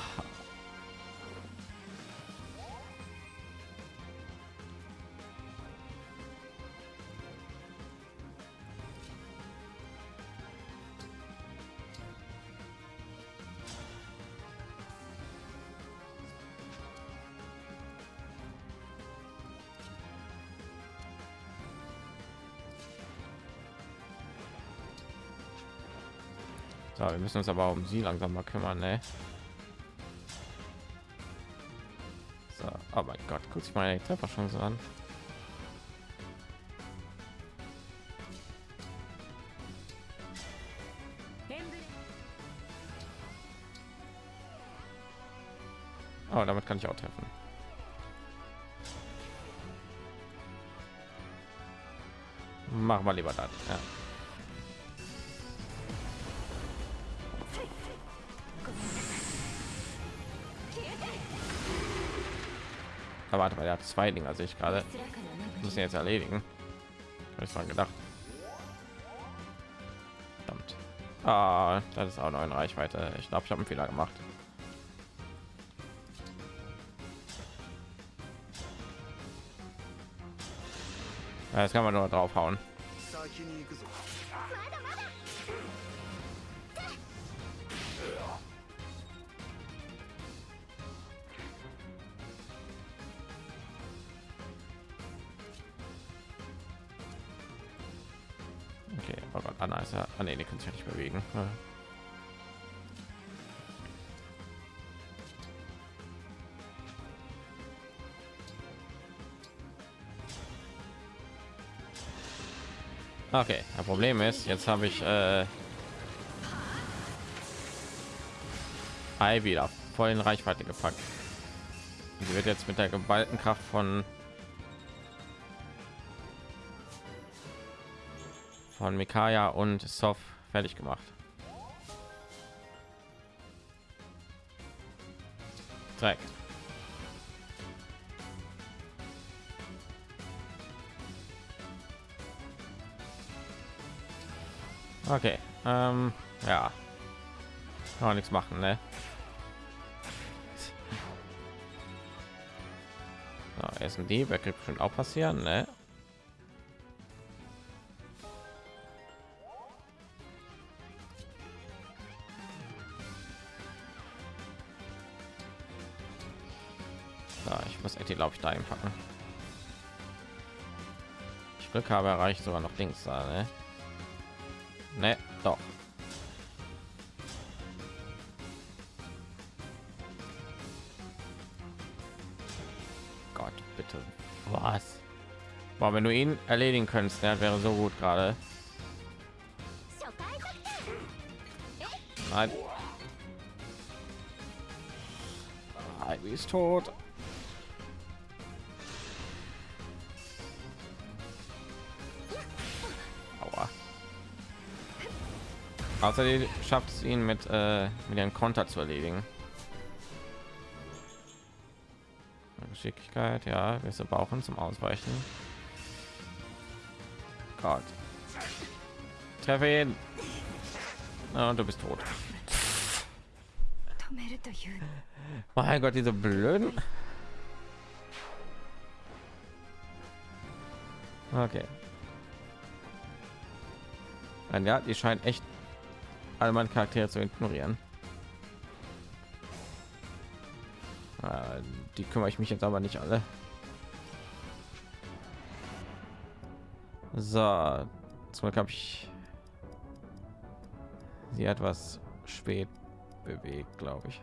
Müssen uns aber um sie langsam mal kümmern, ne? So, oh mein Gott, guck sich mal die Trefferchance an. Oh, damit kann ich auch treffen. Machen wir lieber das. Ja. Aber warte mal, der hat zwei Dinger, sehe ich gerade. Müssen jetzt erledigen. Habe ich dran gedacht. Verdammt. Ah, das ist auch noch in Reichweite. Ich glaube, ich habe einen Fehler gemacht. Jetzt kann man nur draufhauen. Ist ja. Ah, nee, die kann sich ja nicht bewegen. Ja. Okay, das Problem ist, jetzt habe ich äh, wieder voll in Reichweite gepackt. Sie wird jetzt mit der geballten Kraft von von Mikaya und Sof fertig gemacht. Dreck. Okay, ähm, ja, kann nichts machen, ne? So, erst ein Dieb, wird bestimmt auch passieren, ne? Glaube ich, da einpacken. Ich Glück habe, erreicht sogar noch Dings da, ne? Ne, doch. Gott, bitte. Was? Boah, wenn du ihn erledigen könntest, der wäre so gut gerade. Nein. Ivy ist tot. Außer die schafft es ihn mit, äh, mit einem Konter zu erledigen. Geschicklichkeit, ja, wir brauchen zum Ausweichen. Gott. Treffe ihn. Ah, und du bist tot. Mein Gott, diese blöden. Okay. Ja, die scheint echt all meine Charaktere zu ignorieren. Äh, die kümmere ich mich jetzt aber nicht alle. So, zum Glück habe ich sie etwas spät bewegt, glaube ich.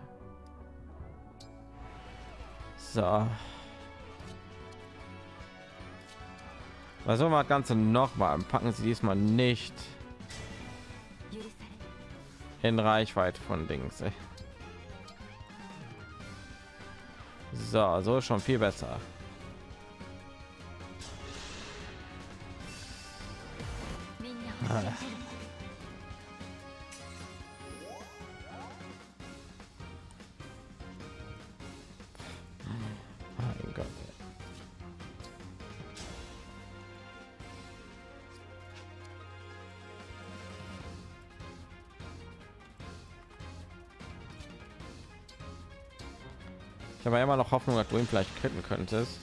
So. Versuchen wir das Ganze nochmal. Packen Sie diesmal nicht in Reichweite von Dings. ey. So, so schon viel besser. み Hoffnung, dass du ihn vielleicht kritten könntest.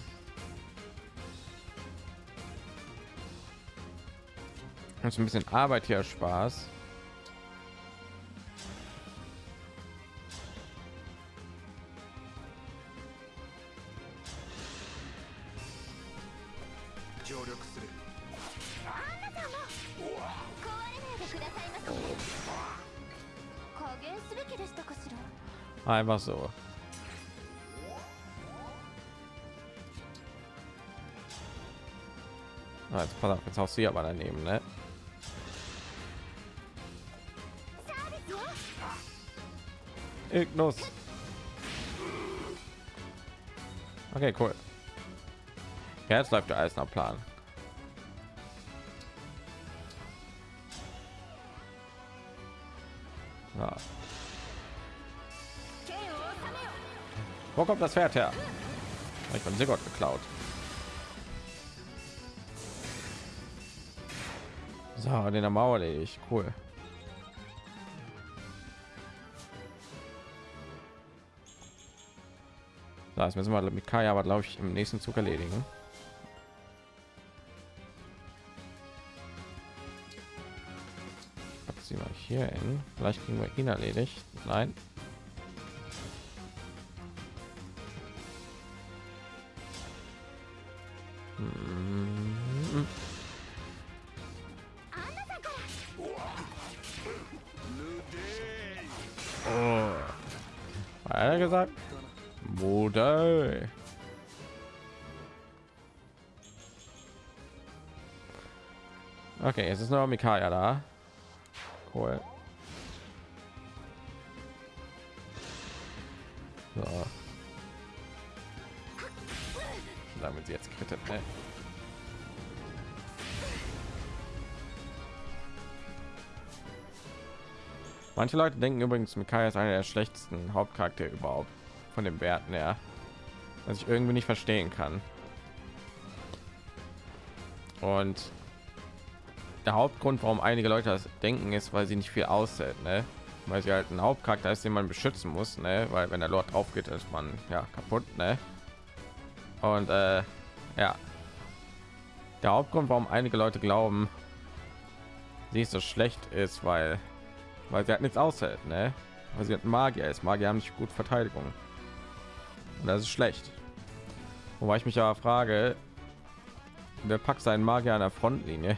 Ist ein bisschen Arbeit hier Spaß. 協力 Pass auf, jetzt haust du aber daneben, ne? Ignos. Okay, cool. Ja, jetzt läuft ja alles nach Plan. Ja. Wo kommt das Pferd her? Ich bin sehr gut geklaut. So, den am Mauer ich. Cool. Das müssen wir mit Kaya aber glaube ich im nächsten Zug erledigen. Pack sie mal hier hin. Vielleicht kriegen wir ihn erledigt. Nein. Ist noch Mikaya da. Cool. So. Damit sie jetzt krittet, ne? Manche Leute denken übrigens, Mikaya ist einer der schlechtesten Hauptcharaktere überhaupt von den Werten her, was ich irgendwie nicht verstehen kann. Und der Hauptgrund, warum einige Leute das denken, ist, weil sie nicht viel aushält, ne? Weil sie halt ein Hauptcharakter ist, den man beschützen muss, ne? Weil wenn der Lord drauf geht, ist man ja kaputt, ne? Und äh, ja, der Hauptgrund, warum einige Leute glauben, sie ist so schlecht ist, weil weil sie hat nichts aushält, ne? Weil sie hat Magier ist. Magier haben nicht gut Verteidigung. Und das ist schlecht. Wobei ich mich aber frage, wer packt seinen Magier an der Frontlinie?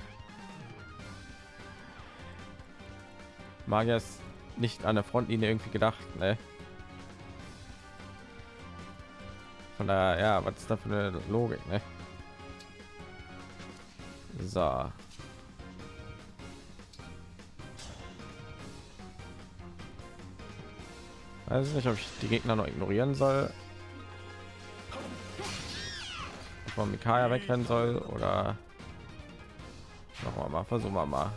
Magier ist nicht an der Frontlinie irgendwie gedacht, ne? Von daher, ja, was ist da für eine Logik, ne? So. Weiß nicht, ob ich die Gegner noch ignorieren soll. Man Mikaya wegrennen soll oder noch mal versuchen wir mal.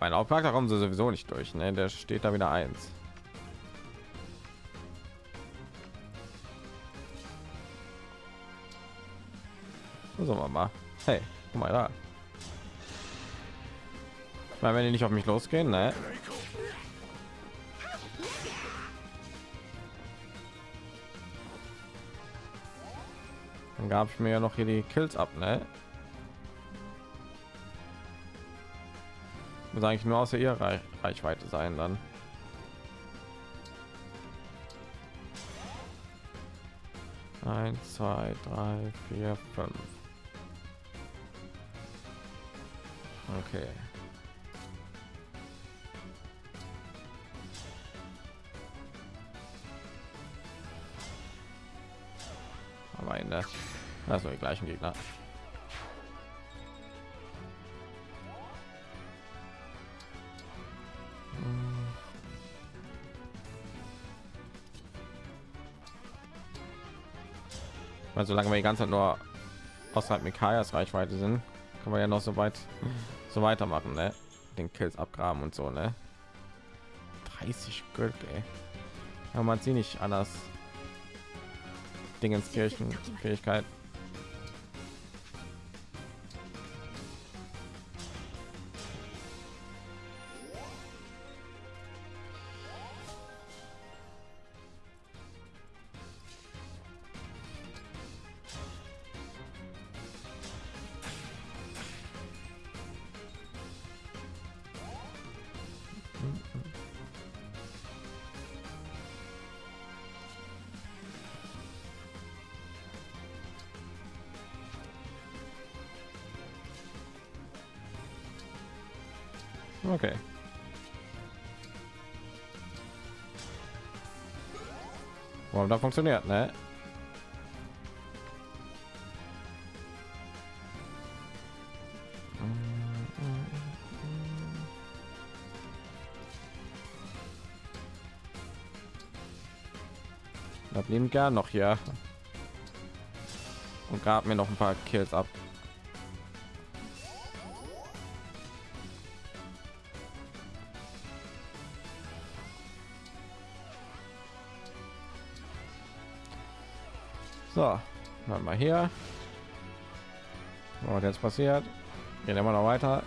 Mein Hauptcharakter kommen sie sowieso nicht durch, ne? Der steht da wieder eins. Wir mal. Hey, guck mal da. Meine, wenn die nicht auf mich losgehen, ne? Dann gab ich mir ja noch hier die Kills ab, ne? Muss eigentlich nur außer ihr Reichweite sein dann. Eins, zwei, drei, vier, fünf. Okay. Aber in der also die gleichen Gegner. Weil solange wir die ganze Zeit nur außerhalb Mikayas Reichweite sind, kann man ja noch so weit so weitermachen, ne? Den Kills abgraben und so, ne? 30 Gold, ey. Ja, man sieht nicht anders. Dingenskirchen Fähigkeit. Okay. Warum da funktioniert, ne? Da blieben gern noch hier und gab mir noch ein paar Kills ab. Hier. Was jetzt passiert? Gehen immer noch weiter.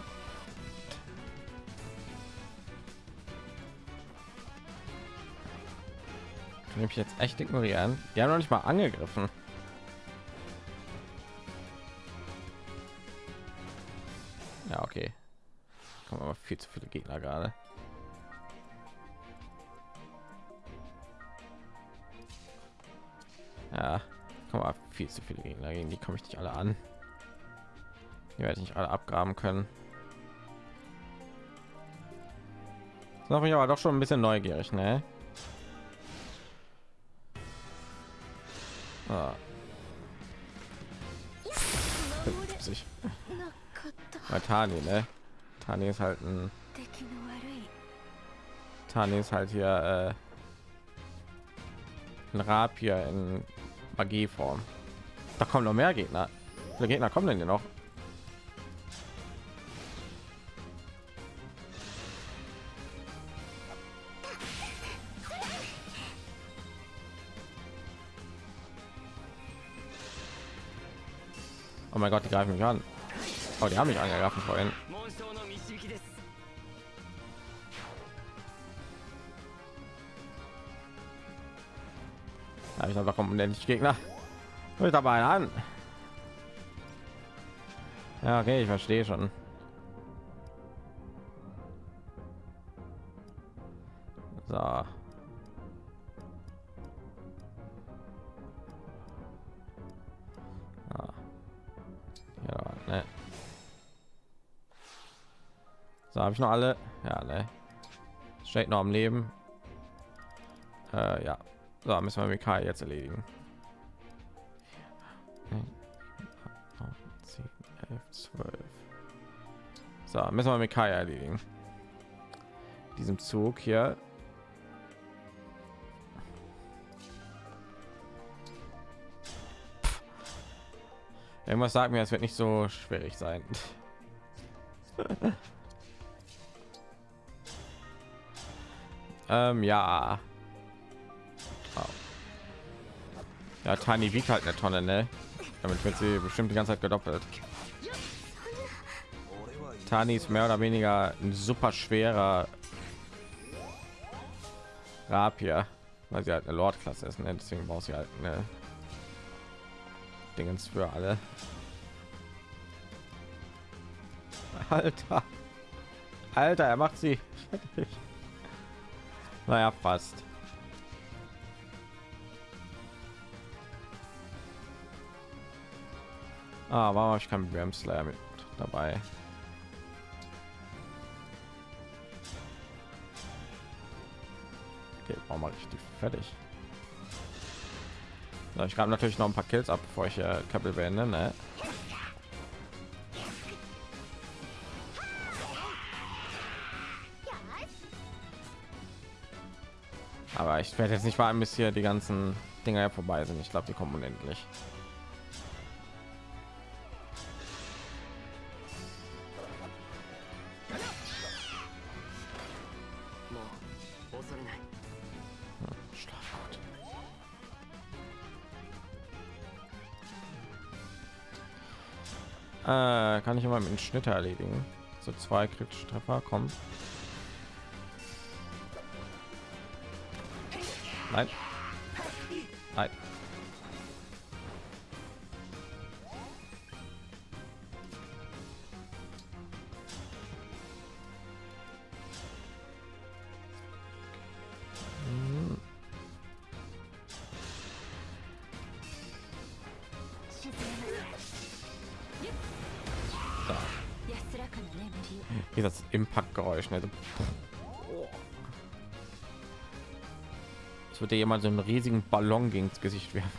Kann ich jetzt echt ignorieren? Die haben noch nicht mal angegriffen. Viel zu viele Gegner gegen die komme ich nicht alle an. Die werde ich nicht alle abgraben können. Das mache ich aber doch schon ein bisschen neugierig, ne? Ah. 50. Bei Tani, ne? Tani ist halt ein Tani ist halt hier äh, ein Rapier in Magieform. Da kommen noch mehr Gegner. Viele Gegner kommen denn hier noch? Oh mein Gott, die greifen mich an. Oh, die haben mich angegriffen vorhin. Ja, ich habe kommen Gegner. Hört dabei an. Ja, okay, ich verstehe schon. So. Ja, ne. So, habe ich noch alle? Ja, ne. Steht noch am Leben. Äh, ja. So, müssen wir Mikai jetzt erledigen. 10, 11, 12. So, müssen wir mit Kai erledigen. Diesem Zug hier. Irgendwas sagt mir, es wird nicht so schwierig sein. ähm, ja. Oh. Ja, Tani wiegt halt eine Tonne, ne? Damit wird sie bestimmt die ganze Zeit gedoppelt. Tani ist mehr oder weniger ein super schwerer Rapier, weil sie halt eine Lord-Klasse ist. Ne? Deswegen braucht sie halt eine Dingens für alle. Alter. Alter, er macht sie. naja, fast. Ah, habe ich keinen Ram Slayer mit dabei? Okay, warum mache ich die fertig? So, ich habe natürlich noch ein paar Kills ab, bevor ich äh, Kapitel beende. Ne? Aber ich werde jetzt nicht warten, bis hier die ganzen Dinger vorbei sind. Ich glaube, die kommen unendlich. Kann ich immer mit Schnitte erledigen. So zwei kritische Treffer kommen. Nein. Impact-Geräusch. Ne? Es wird dir jemand so einen riesigen Ballon gegen das Gesicht werfen.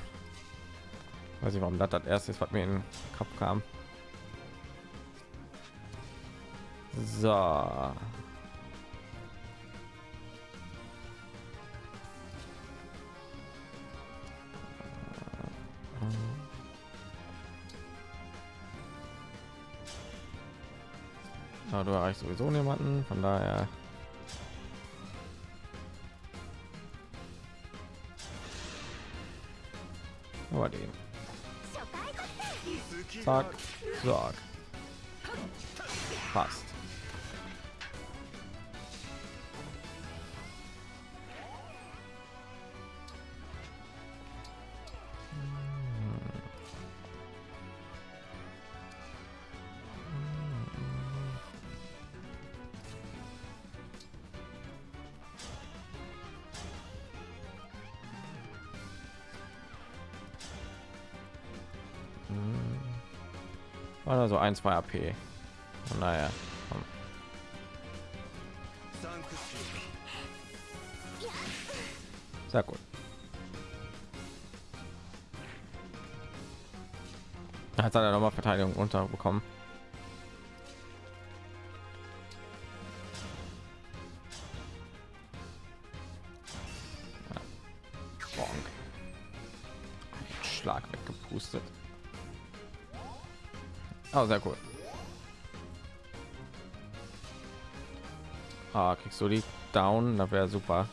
Weiß ich, warum das das erste ist, was mir in den Kopf kam. So. Du erreichst sowieso niemanden, von daher. Aber den. Zack, zack. Passt. So ein, zwei AP. Naja. Komm. Sehr gut. Hat er nochmal Verteidigung unterbekommen. Oh, sehr cool. Ah, kriegst du die down? Da wäre super.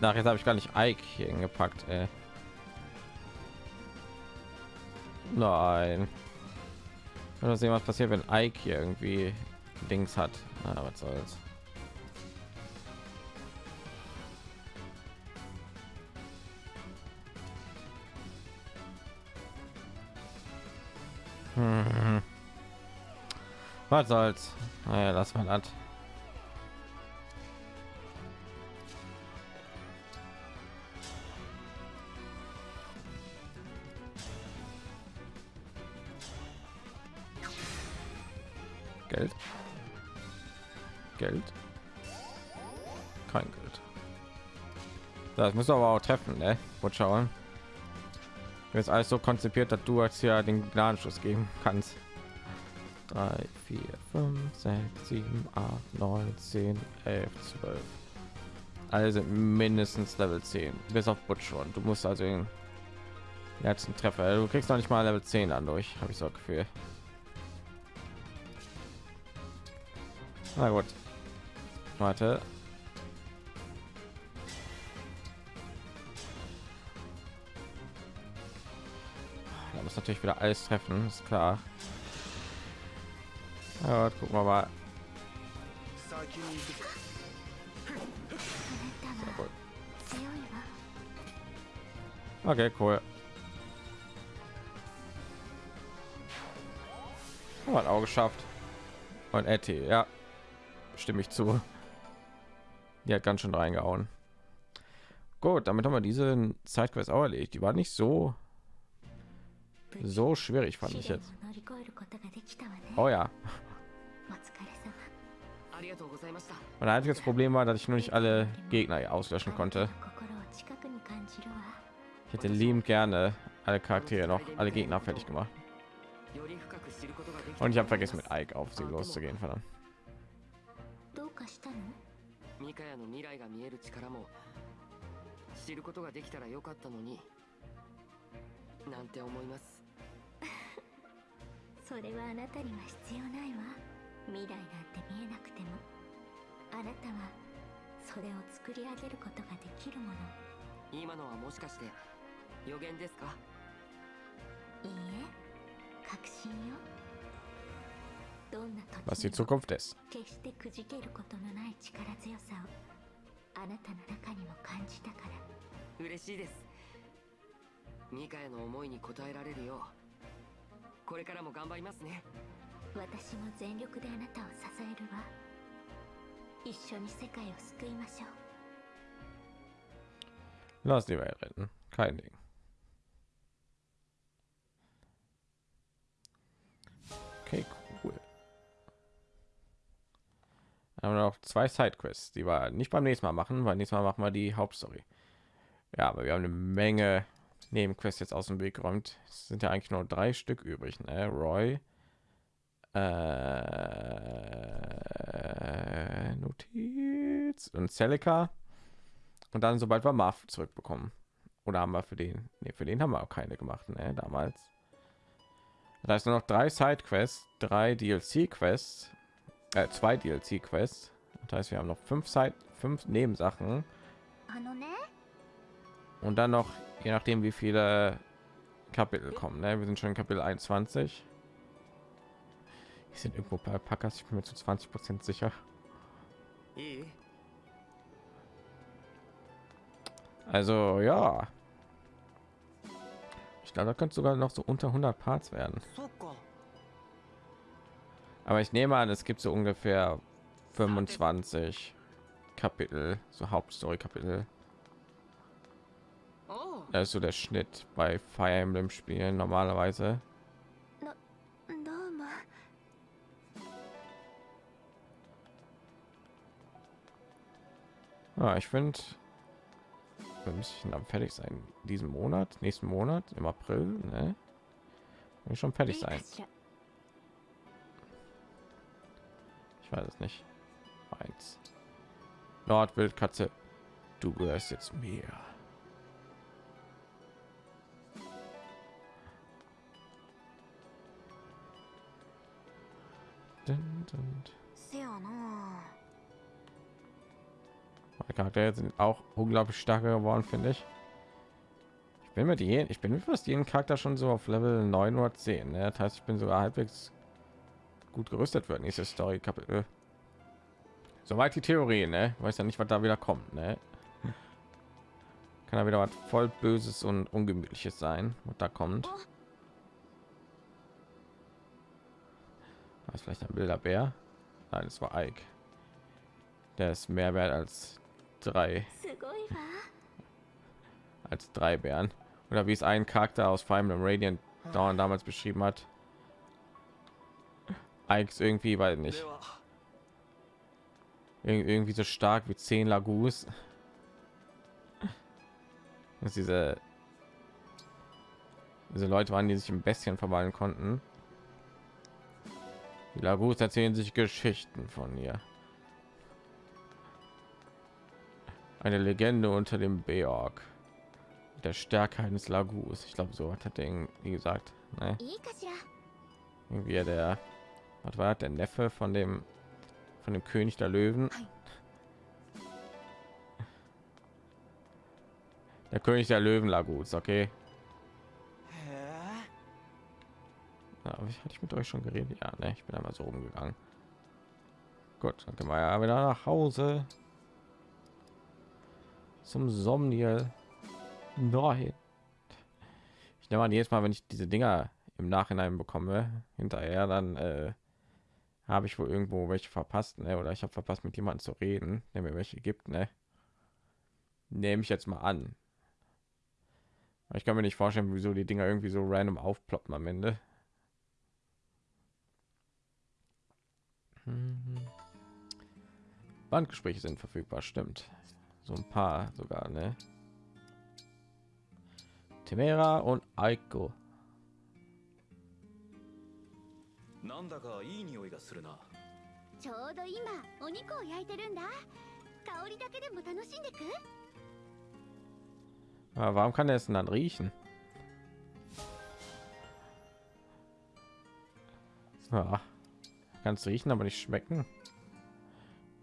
Nach jetzt habe ich gar nicht Ike hingepackt. Ey. Nein. Mal sehen, was passiert, wenn Ike hier irgendwie Dings hat. Na, was soll's. Hm. Was soll's? Naja, lass mal das. Das muss aber auch treffen, ne? Wollt schauen. Jetzt alles so konzipiert, dass du als ja den Gnadenschuss geben kannst. 3, 4, 5, 6, 7, 8, 9, 10, 11, 12. Alle sind mindestens Level 10, bis auf Butch schon. Du musst also den letzten Treffer. Du kriegst noch nicht mal Level 10 an durch, habe ich so Gefühl. Na gut. Warte. natürlich wieder alles treffen, ist klar. Ja, gucken wir mal. Okay, cool. Hat auch geschafft. Und Etty, ja, stimme ich zu. Die hat ganz schön reingehauen. Gut, damit haben wir diese Zeitquest auch erledigt. Die war nicht so so schwierig, fand ich 試練を jetzt. 乗り越えることができたわね Oh ja. お疲れ様ありがとうございました Mein einziges Problem war, dass ich nur nicht alle Gegner auslöschen あな konnte. たの心を近くに感じるわ Ich hätte liebend gerne alle Charaktere noch, alle Gegner fertig gemacht. より深く知ることができた Und ich habe vergessen, mit Ike auf sie loszugehen, verdammt. どうかしたのミカヤの未来が見える力も知ることができたらよかったのになんて思います それはあなたには必要ないわ。未来なんて見えなくても。あなたはそれを作り上げることができるもの。今のはもしかして予言ですか？いいえ。確信よ。どんな時にも.決してくじけることのない力強さをあなたの中にも感じたから。嬉しいです。ミカヤの思いに応えられるようこれからも頑張りますね私も全力であなたを支えるわ一緒に世界を救いましょう Lass die Welt retten. Kein Ding. Okay, cool. Haben wir noch zwei Sidequests, die wir nicht beim nächsten Mal machen, weil nächstes Mal machen wir die Hauptstory. Ja, aber wir haben eine Menge Nebenquest jetzt aus dem Weg räumt. Es sind ja eigentlich nur drei Stück übrig. Ne? Roy, äh, Notiz und Celica. Und dann, sobald wir Marv zurückbekommen. Oder haben wir für den? Ne, für den haben wir auch keine gemacht, ne? Damals. Da ist nur noch drei Side-Quests, drei DLC-Quests, äh, zwei DLC-Quests. Das heißt, wir haben noch fünf Side, fünf Nebensachen. Und dann noch je nachdem wie viele kapitel kommen ne? wir sind schon in kapitel 21 ich sind irgendwo bei packers ich bin mir zu 20 prozent sicher. Also ja. Ich glaube da könnte sogar noch so unter 100 parts werden. Aber ich nehme an es gibt so ungefähr 25 kapitel so hauptstory kapitel das ist so der Schnitt bei Fire Emblem Spielen normalerweise. Ja, ah, ich finde, wir müssen dann fertig sein. Diesen Monat, nächsten Monat, im April, ne? Will schon fertig sein. Ich weiß es nicht. Eins. Nordwildkatze, du gehörst jetzt mir. Dun, dun. Meine Charaktere sind auch unglaublich stark geworden, finde ich. Ich bin mit jedem, ich bin fast jeden Charakter schon so auf Level 9 oder 10. Ne? Das heißt, ich bin sogar halbwegs gut gerüstet wird. Nächste Story Kapitel. Soweit die Theorie, ne? Weiß ja nicht, was da wieder kommt, ne? Kann da wieder was voll Böses und Ungemütliches sein, was da kommt. Oh. das vielleicht ein wilder Bär? Nein, es war Ike. Der ist mehr wert als drei. Als drei Bären. Oder wie es ein Charakter aus Fire Emblem Radiant Dawn damals beschrieben hat. Ike ist irgendwie, weiß nicht. Irgendwie so stark wie zehn Lagus. Dass diese, diese Leute waren, die sich ein bisschen verwandeln konnten. Die Labus erzählen sich Geschichten von ihr. Eine Legende unter dem Beorg. Der Stärke eines Lagus. Ich glaube, so hat er den wie gesagt. Ne? Irgendwie der, was war der Neffe von dem, von dem König der Löwen? Der König der Löwen Lagus, okay. Aber ich hatte ich mit euch schon geredet? Ja, ne, ich bin einmal so rumgegangen. Gut, dann können wir ja wieder nach Hause. Zum Somniel. Nein. Ich nehme an, jedes Mal, wenn ich diese Dinger im Nachhinein bekomme, hinterher, dann äh, habe ich wohl irgendwo welche verpasst, ne? Oder ich habe verpasst, mit jemandem zu reden, der mir welche gibt, ne? Nehme ich jetzt mal an. Ich kann mir nicht vorstellen, wieso die Dinger irgendwie so random aufploppen am Ende. Bandgespräche sind verfügbar, stimmt. So ein paar sogar, ne? Temera und Aiko. なんだかいい匂いがするなちょうど今お肉を焼いてるんだ香りだけでも楽しんでく Aber warum kann er es denn dann riechen? Ja, kannst riechen, aber nicht schmecken.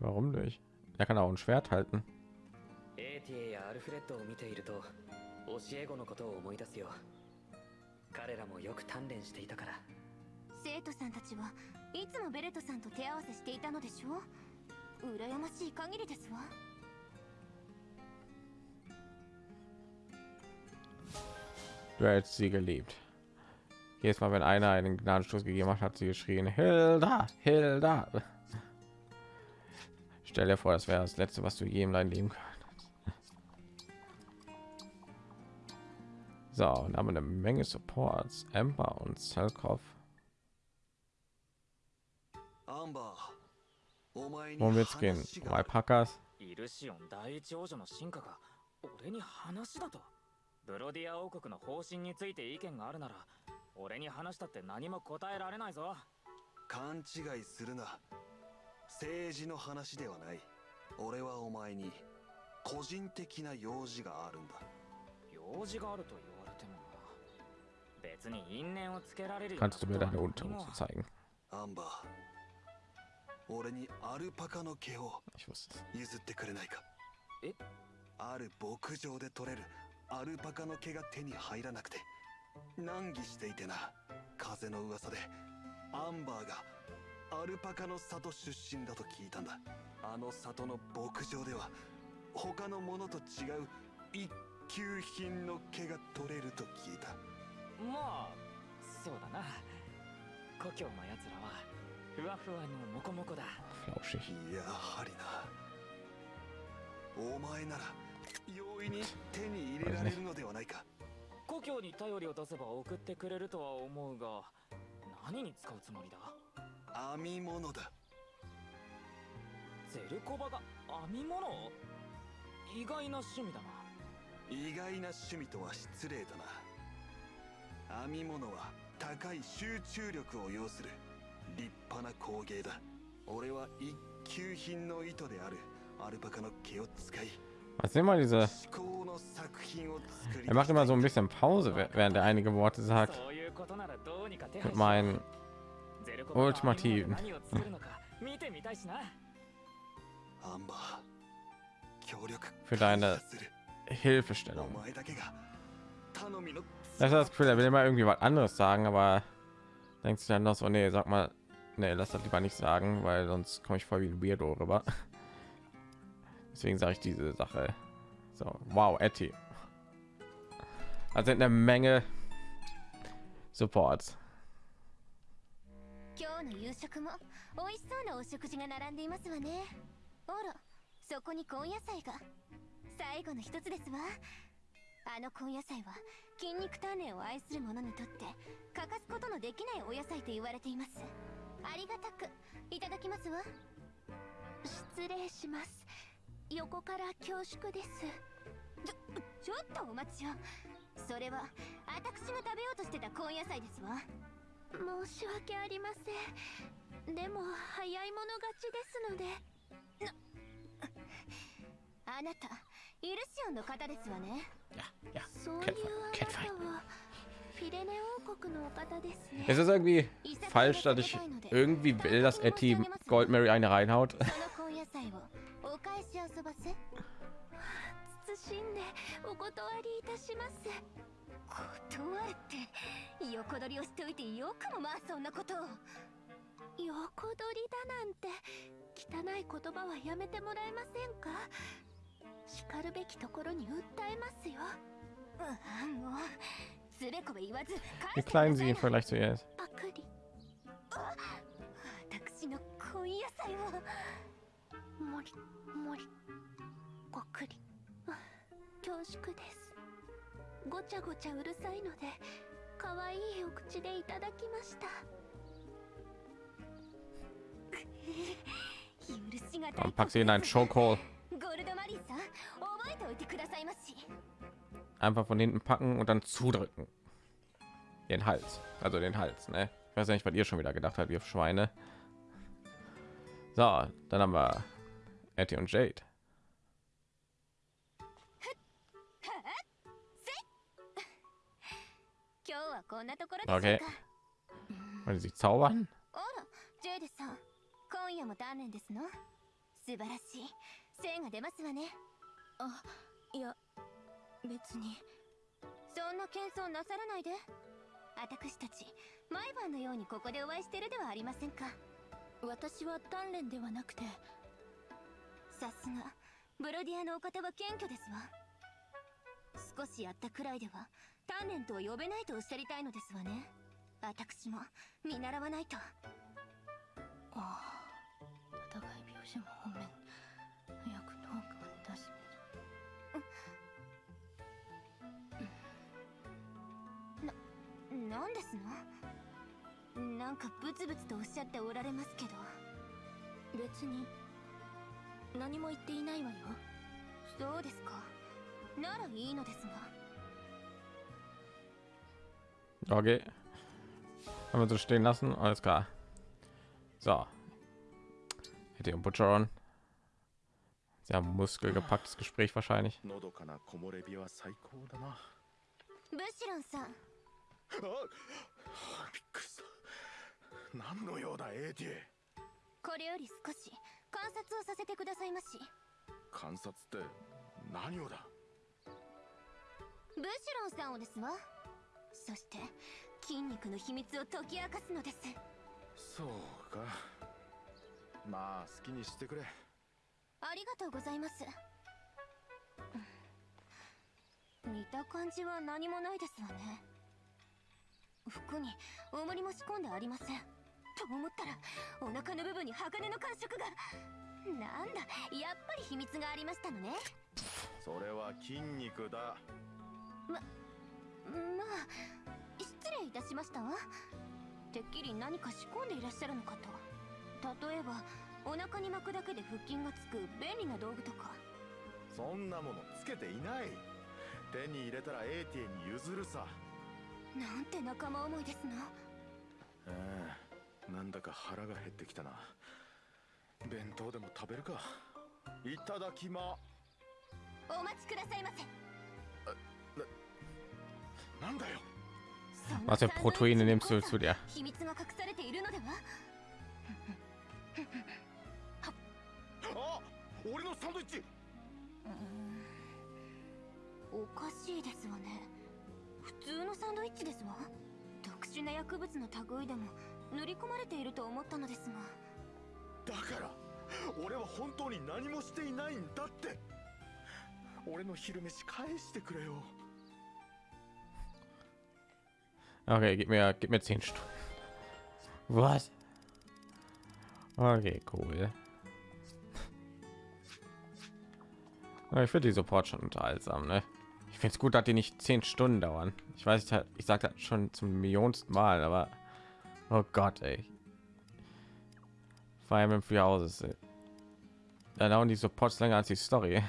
Warum nicht? Er kann auch ein Schwert halten. エーティエやアルフレッドを見ていると教え子のことを思い出すよ彼らもよく鍛錬していたから生徒さんたちはいつもベレットさんと手合わせしていたのでしょう羨ましい限りですわ Du hättest sie geliebt. Jedes Mal, wenn einer einen Gnadenstoß gegeben hat, hat sie geschrien: Hilda, Hilda. Stell dir vor, das wäre das Letzte, was du je in deinem Leben kannst. So, und haben wir eine Menge Supports. Ember und Selkov. アンバーお前に Worum wird's gehen? 話 Um が Alpakas? イルシオン第一王女の進化が俺に話だとブロディア王国の方針について意見があるなら 俺に話したって何も答えられないぞ。勘違いするな。政治の話ではない。俺はお前に個人的な用事があるんだ。用事があると言われてもな。別に因縁をつけられるような Kannst? アンバー俺にアルパカの毛を.譲ってくれないか？え？ある牧場で取れるアルパカの毛が手に入らなくて難儀していてな風の噂でアンバーがアルパカの里出身だと聞いたんだ。あの里の牧場では他のものと違う一級品の毛が取れると聞いた。まあそうだな。故郷のやつらはふわふわのモコモコだ.やはりな。お前なら容易に手に入れられるのではないか故郷に頼りを出せば送ってくれるとは思うが何に使うつもりだ？編み物だ。ゼルコバが編み物？意外な趣味だな。意外な趣味とは失礼だな。編み物は高い集中力を要する。立派な工芸だ。俺は一級品の糸である。アルパカの毛を使い Was immer diese. Er macht immer so ein bisschen Pause, während er einige Worte sagt. Mit meinen ultimativen. Für deine Hilfestellung. Das ist das Gefühl, er will immer irgendwie was anderes sagen, aber denkst du dann noch so, nee, sag mal, nee, lass das lieber nicht sagen, weil sonst komme ich voll wie ein Weirdo rüber. Deswegen sage ich diese Sache. So, wow, Etty. Also eine Menge Supports. 今日の夕食も美味しそうなお食事が並んでいますわねあらそこに根野菜が最後の一つですわあの根野菜は筋肉鍛錬を愛する者にとって欠かすことのできないお野菜と言われていますありがたくいただきますわ失礼します横から恐縮です。ちょちょっとお待ちを。それは私が食べようとしてた根野菜ですわ。申し訳ありません。でも早い者勝ちですので。あなたイルシオンの方ですわね.そういうあ.なたはフィレネ王国のお方ですね。Es ist irgendwie falsch, dass ich irgendwie will, dass Etty Gold Mary eine reinhaut. お返し遊ばせ。謹んでお断りいたします。断るって横取りをしておいてよくもまあそんなことを。横取りだなんて汚い言葉はやめてもらえませんか？叱るべきところに訴えますよ。うわもうつべこべ言わず Wie klein sie im Vergleich zu ihr ist. パクリあ私の根野菜をもりもりごくりあ恐縮ですごちゃごちゃうるさいので可愛いお口でいただきました許しがた Und い pack sie in einen Chokehold. ゴールドマリーさん覚えておいてくださいまし Einfach von hinten packen und dann zudrücken. Den Hals. Also den Hals, ne? Ich weiß nicht, was ihr schon wieder gedacht habt, ihr Schweine. So, dann haben wir Etty und Jade. 今日はこんなところでしょうか、Okay. Wollen sie zaubern? 今夜も鍛錬ですの素晴らしい。精が出ますわね。あ、いや、別に。そんな謙遜なさらないで。私たち、毎晩のようにここでお会いしてるではありませんか。私は鍛錬ではなくて。さすが、ブロディアのお方は謙虚ですわ。少しやったくらいでは、鍛錬とは呼べないとおっしゃりたいのですわね。私も見習わないと。ああ戦い描写も本面早くトークを出しな、なんですの？なんかブツブツとおっしゃっておられますけど。別に何も言っていないわよそうですかならいいのですが Okay. Haben wir so stehen lassen. Alles klar. So. Hätte und Butcheron. Sehr muskelgepacktes Gespräch wahrscheinlich. のどかな木漏れ日は最高だなあブシロンさんびっくりした何の用だエイティこれより少し 観察をさせてくださいまし。観察って何をだ？ブシロンさんをですわ。そして筋肉の秘密を解き明かすのです。そうか。まあ好きにしてくれ。ありがとうございます。見た感じは何もないですわね。服に重りも仕込んでありませんと思ったらお腹の部分に鋼の感触が。なんだやっぱり秘密がありましたのね。それは筋肉だ。まあ失礼いたしました。わてっきり何か仕込んでいらっしゃるのかと。例えばお腹に巻くだけで腹筋がつく便利な道具とか。そんなものつけていない。手に入れたらエイティに譲るさ。なんて仲間思いですなええなんだか腹が減ってきたな。弁当でも食べるか。いただきま。お待ちくださいませ。なんだよ。Was für Proteine nimmst du zu dir? 秘密が隠されているのでは？あ俺のサンドイッチ。おかしいですわね。普通のサンドイッチですわ。特殊な薬物の類でも塗り込まれていると思ったのですがだから俺は本当に何もしていないんだって俺の昼飯返してくれよ Okay, gib mir, gib mir 10 Stunden. Was? Okay, cool. Ja, ich finde die Support schon unterhaltsam, ne? Ich finde es gut, dass die nicht 10 Stunden dauern. Ich weiß, ich, ich sage das schon zum millionsten Mal, aber oh Gott, ey. Fire Emblem Three Houses. ey. Da dauern die Supports länger als die Story.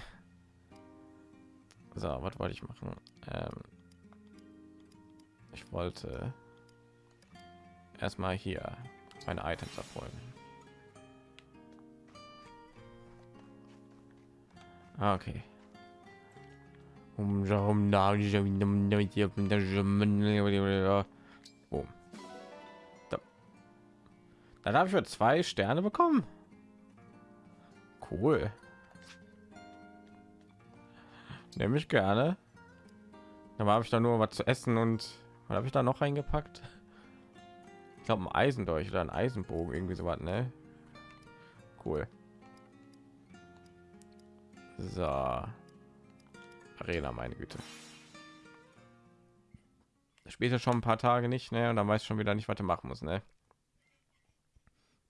So, was wollte ich machen? Ähm, Ich wollte erstmal hier meine Items erfolgen. Ah, Okay. Um, Dann habe ich für zwei Sterne bekommen. Cool. Nehme ich gerne. Da habe ich da nur was zu essen und was habe ich da noch reingepackt? Ich glaube ein Eisendolch oder ein Eisenbogen irgendwie so was, ne? Cool. So. Arena, meine Güte. Später schon ein paar Tage nicht, ne? Und dann weiß ich schon wieder nicht, was er machen muss, ne?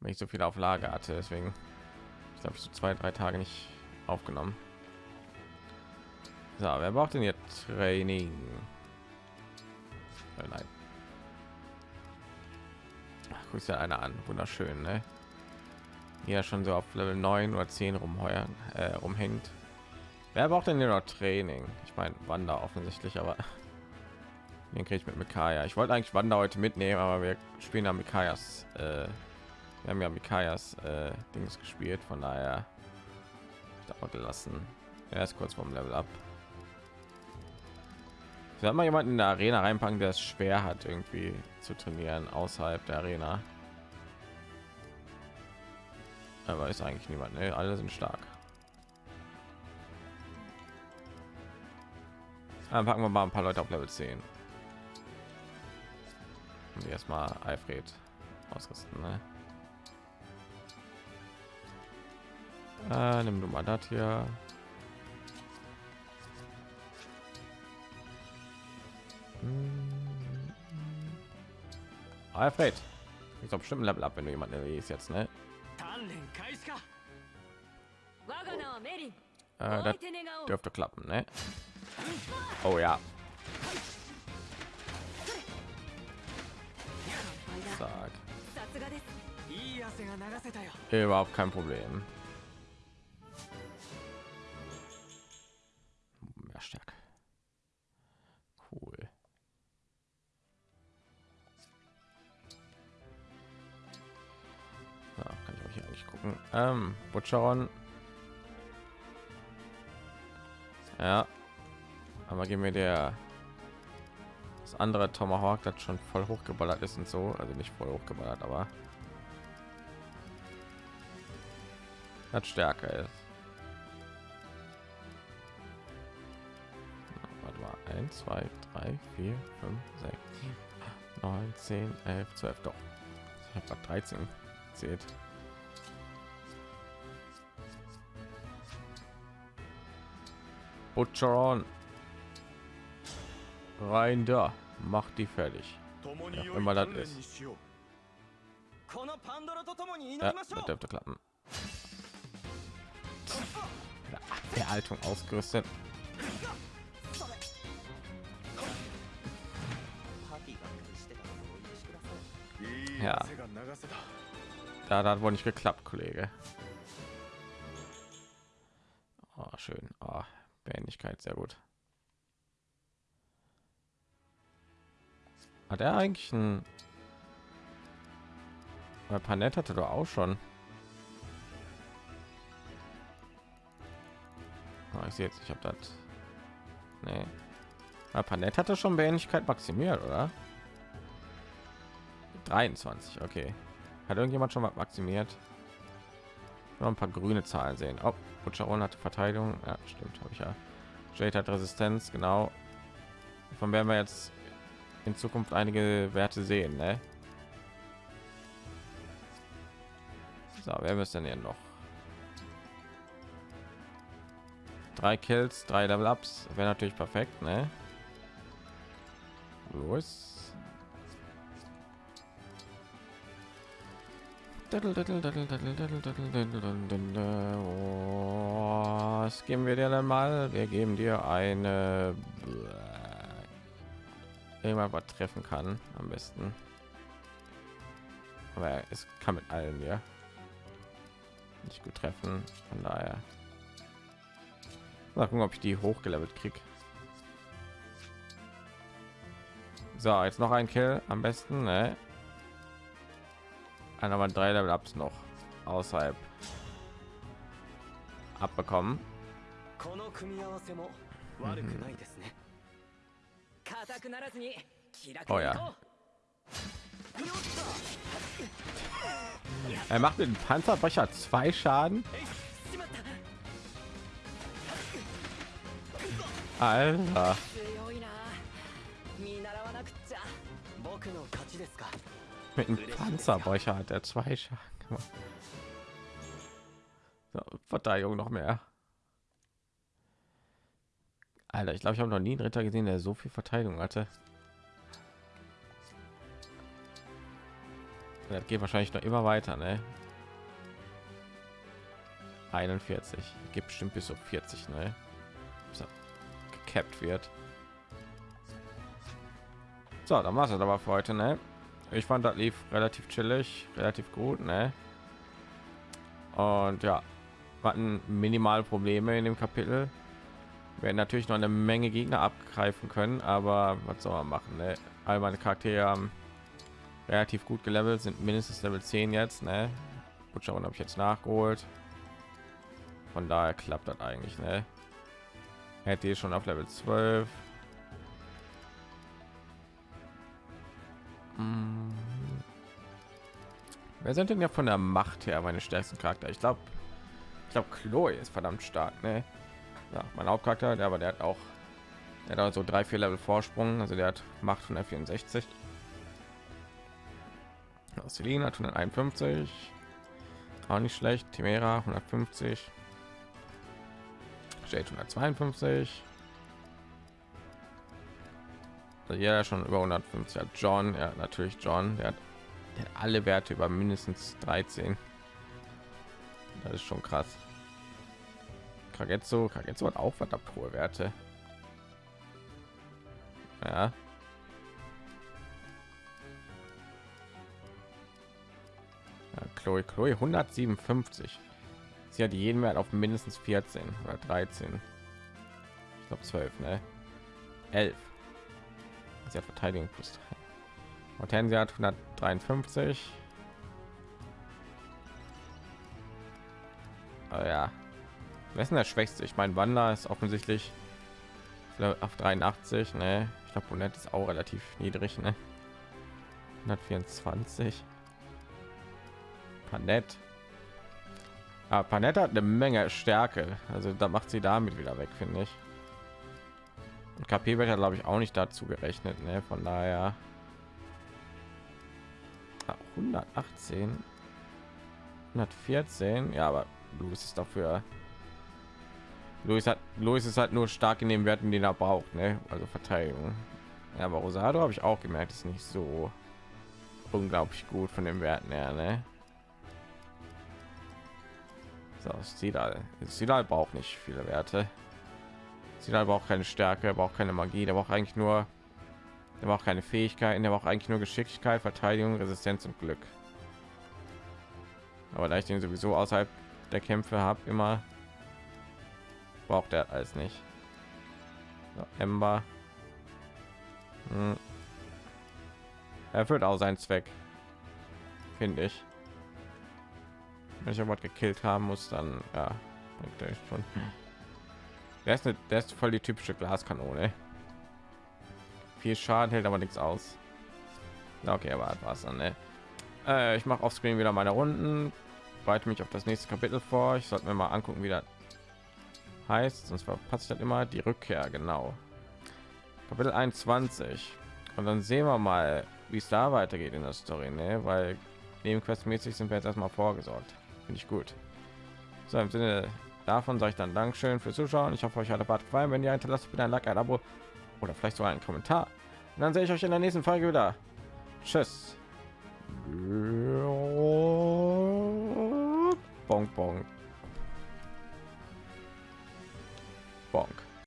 Wenn ich so viel auf Lager hatte, deswegen ich glaube so zwei, drei Tage nicht aufgenommen. So, wer braucht denn jetzt Training? Oh nein. Ach, ja einer an, wunderschön, ne? Ja, schon so auf Level 9 oder 10 rumheuern, äh, rumhängt. Wer braucht denn hier noch Training? Ich meine, Wander offensichtlich, aber den kriege ich mit Mikaya. Ich wollte eigentlich Wander heute mitnehmen, aber wir spielen ja Mikayas. Äh, wir haben ja Mikayas äh, Dings gespielt, von daher dauert gelassen. Er ist kurz vom Level ab. Wir mal jemanden in der Arena reinpacken, der es schwer hat, irgendwie zu trainieren außerhalb der Arena. Aber ist eigentlich niemand. Ne? Alle sind stark. Dann packen wir mal ein paar Leute auf Level 10. Und erstmal Alfred ausrüsten. Ne? Äh, nimm du mal das hier. Hm. Alfred, ich glaube bestimmt Level ab, wenn du jemanden erlebst jetzt, ne? Äh, das dürfte klappen, ne? Oh ja. Zack. Überhaupt kein Problem. Ähm, Butcheron. Ja. Aber gehen wir der das andere Tomahawk, das schon voll hochgeballert ist und so, also nicht voll hochgeballert, aber das stärker ist. Warte mal, 1, 2, 3, 4, 5, 6, 9, 10, 11, 12, doch. Ich habe gerade 13 zählt. Butcheron. Rein da. Macht die fertig. Ja, immer das ist. Ja, das dürfte klappen. Der Haltung ausgerüstet. Ja. Da, da hat wohl nicht geklappt, Kollege. Behendigkeit, sehr gut. Hat er eigentlich ein... Weil Panett hatte doch auch schon. Oh, ich sehe jetzt, ich habe das. Nee. Aber Panett hatte schon Behendigkeit maximiert, oder? 23, okay. Hat irgendjemand schon mal maximiert? Noch ein paar grüne Zahlen sehen. Oh, Butcheron hatte Verteidigung. Ja, stimmt, habe ich ja. Jade hat Resistenz, genau. Von werden wir jetzt in Zukunft einige Werte sehen, ne? So, wer müsste denn hier noch? Drei Kills, drei Level Ups, wäre natürlich perfekt, ne? Los. Was geben wir dir denn mal? Wir geben dir eine irgendwann was treffen kann am besten. Aber es kann mit allen ja nicht gut treffen. Von daher mal gucken, ob ich die hochgelevelt krieg. So, jetzt noch ein Kill am besten, ne? einer haben drei Level Ups noch außerhalb abbekommen. Mhm. Oh ja. Er macht den Panzerbrecher zwei Schaden. Alter mit einem Panzerbrecher hat er zwei Schaden. So, Verteidigung noch mehr. Alter, ich glaube, ich habe noch nie einen Ritter gesehen, der so viel Verteidigung hatte. Das geht wahrscheinlich noch immer weiter, ne? 41. Gibt bestimmt bis auf 40, ne? So, gekappt wird. So, dann war es aber für heute, ne? Ich fand, das lief relativ chillig, relativ gut, ne? Und ja, hatten minimal Probleme in dem Kapitel. Wir natürlich noch eine Menge Gegner abgreifen können, aber was soll man machen? Ne? All meine Charaktere haben relativ gut gelevelt, sind mindestens Level 10 jetzt. Ne? Schauen, habe ich jetzt nachgeholt. Von daher klappt das eigentlich. Ne? Hätte ich schon auf Level 12. Hm. Wer sind denn ja von der Macht her meine stärksten Charakter? Ich glaube, ich glaube, Chloe ist verdammt stark. Ne? Ja, mein Hauptcharakter, der aber der hat auch, der hat so drei, vier Level Vorsprung. Also der hat Macht von der 64. Selina hat 151. Auch nicht schlecht. Timera 150. Jade 152. Ja schon über 150 hat John, ja natürlich John, der hat, der hat alle Werte über mindestens 13. Das ist schon krass. Kagetsu, Kagetsu hat auch verdammt hohe Werte. Ja. ja Chloe, Chloe 157. Sie hat jeden Wert auf mindestens 14 oder 13. Ich glaube 12, ne? 11. Sie hat Verteidigung plus 3. Hortensia hat 153. Aber ja. Wer ist denn der Schwächste? Ich meine, Wanda ist offensichtlich auf 83. Ne? Ich glaube, Bonnet ist auch relativ niedrig. Ne? 124. Panett. Aber Panetta hat eine Menge Stärke. Also da macht sie damit wieder weg, finde ich. Und KP wird ja, glaube ich, auch nicht dazu gerechnet. Ne? Von daher Ah, 118, 114. Ja, aber Louis ist dafür. Louis hat Louis ist halt nur stark in den Werten, den er braucht, ne? Also Verteidigung. Ja, aber Rosado habe ich auch gemerkt, ist nicht so unglaublich gut von den Werten her, ne? So, Sidal. Sidal braucht nicht viele Werte. Sidal braucht keine Stärke, er braucht keine Magie, der braucht eigentlich nur der braucht keine Fähigkeiten, der braucht eigentlich nur Geschicklichkeit, Verteidigung, Resistenz und Glück. Aber da ich den sowieso außerhalb der Kämpfe habe, immer braucht er alles nicht. Ember. Hm. Erfüllt auch seinen Zweck, finde ich. Wenn ich aber gekillt haben muss, dann ja, bringt er schon. Der ist, eine, der ist voll die typische Glaskanone viel Schaden hält aber nichts aus. Okay, aber was dann, ne? Äh, ich mache auf Screen wieder meine Runden, bereite mich auf das nächste Kapitel vor. Ich sollte mir mal angucken, wie das heißt, sonst verpasst das immer die Rückkehr. Genau. Kapitel 21 und dann sehen wir mal, wie es da weitergeht in der Story, ne? Weil nebenquestmäßig sind wir jetzt erstmal vorgesorgt. Finde ich gut. So im Sinne davon sage ich dann Dankeschön fürs Zuschauen. Ich hoffe, euch hat der Part gefallen. Wenn ihr hinterlasst, bitte ein Like, ein Abo oder vielleicht sogar einen Kommentar. Und dann sehe ich euch in der nächsten Folge wieder. Tschüss. Bonk, bonk. Bonk.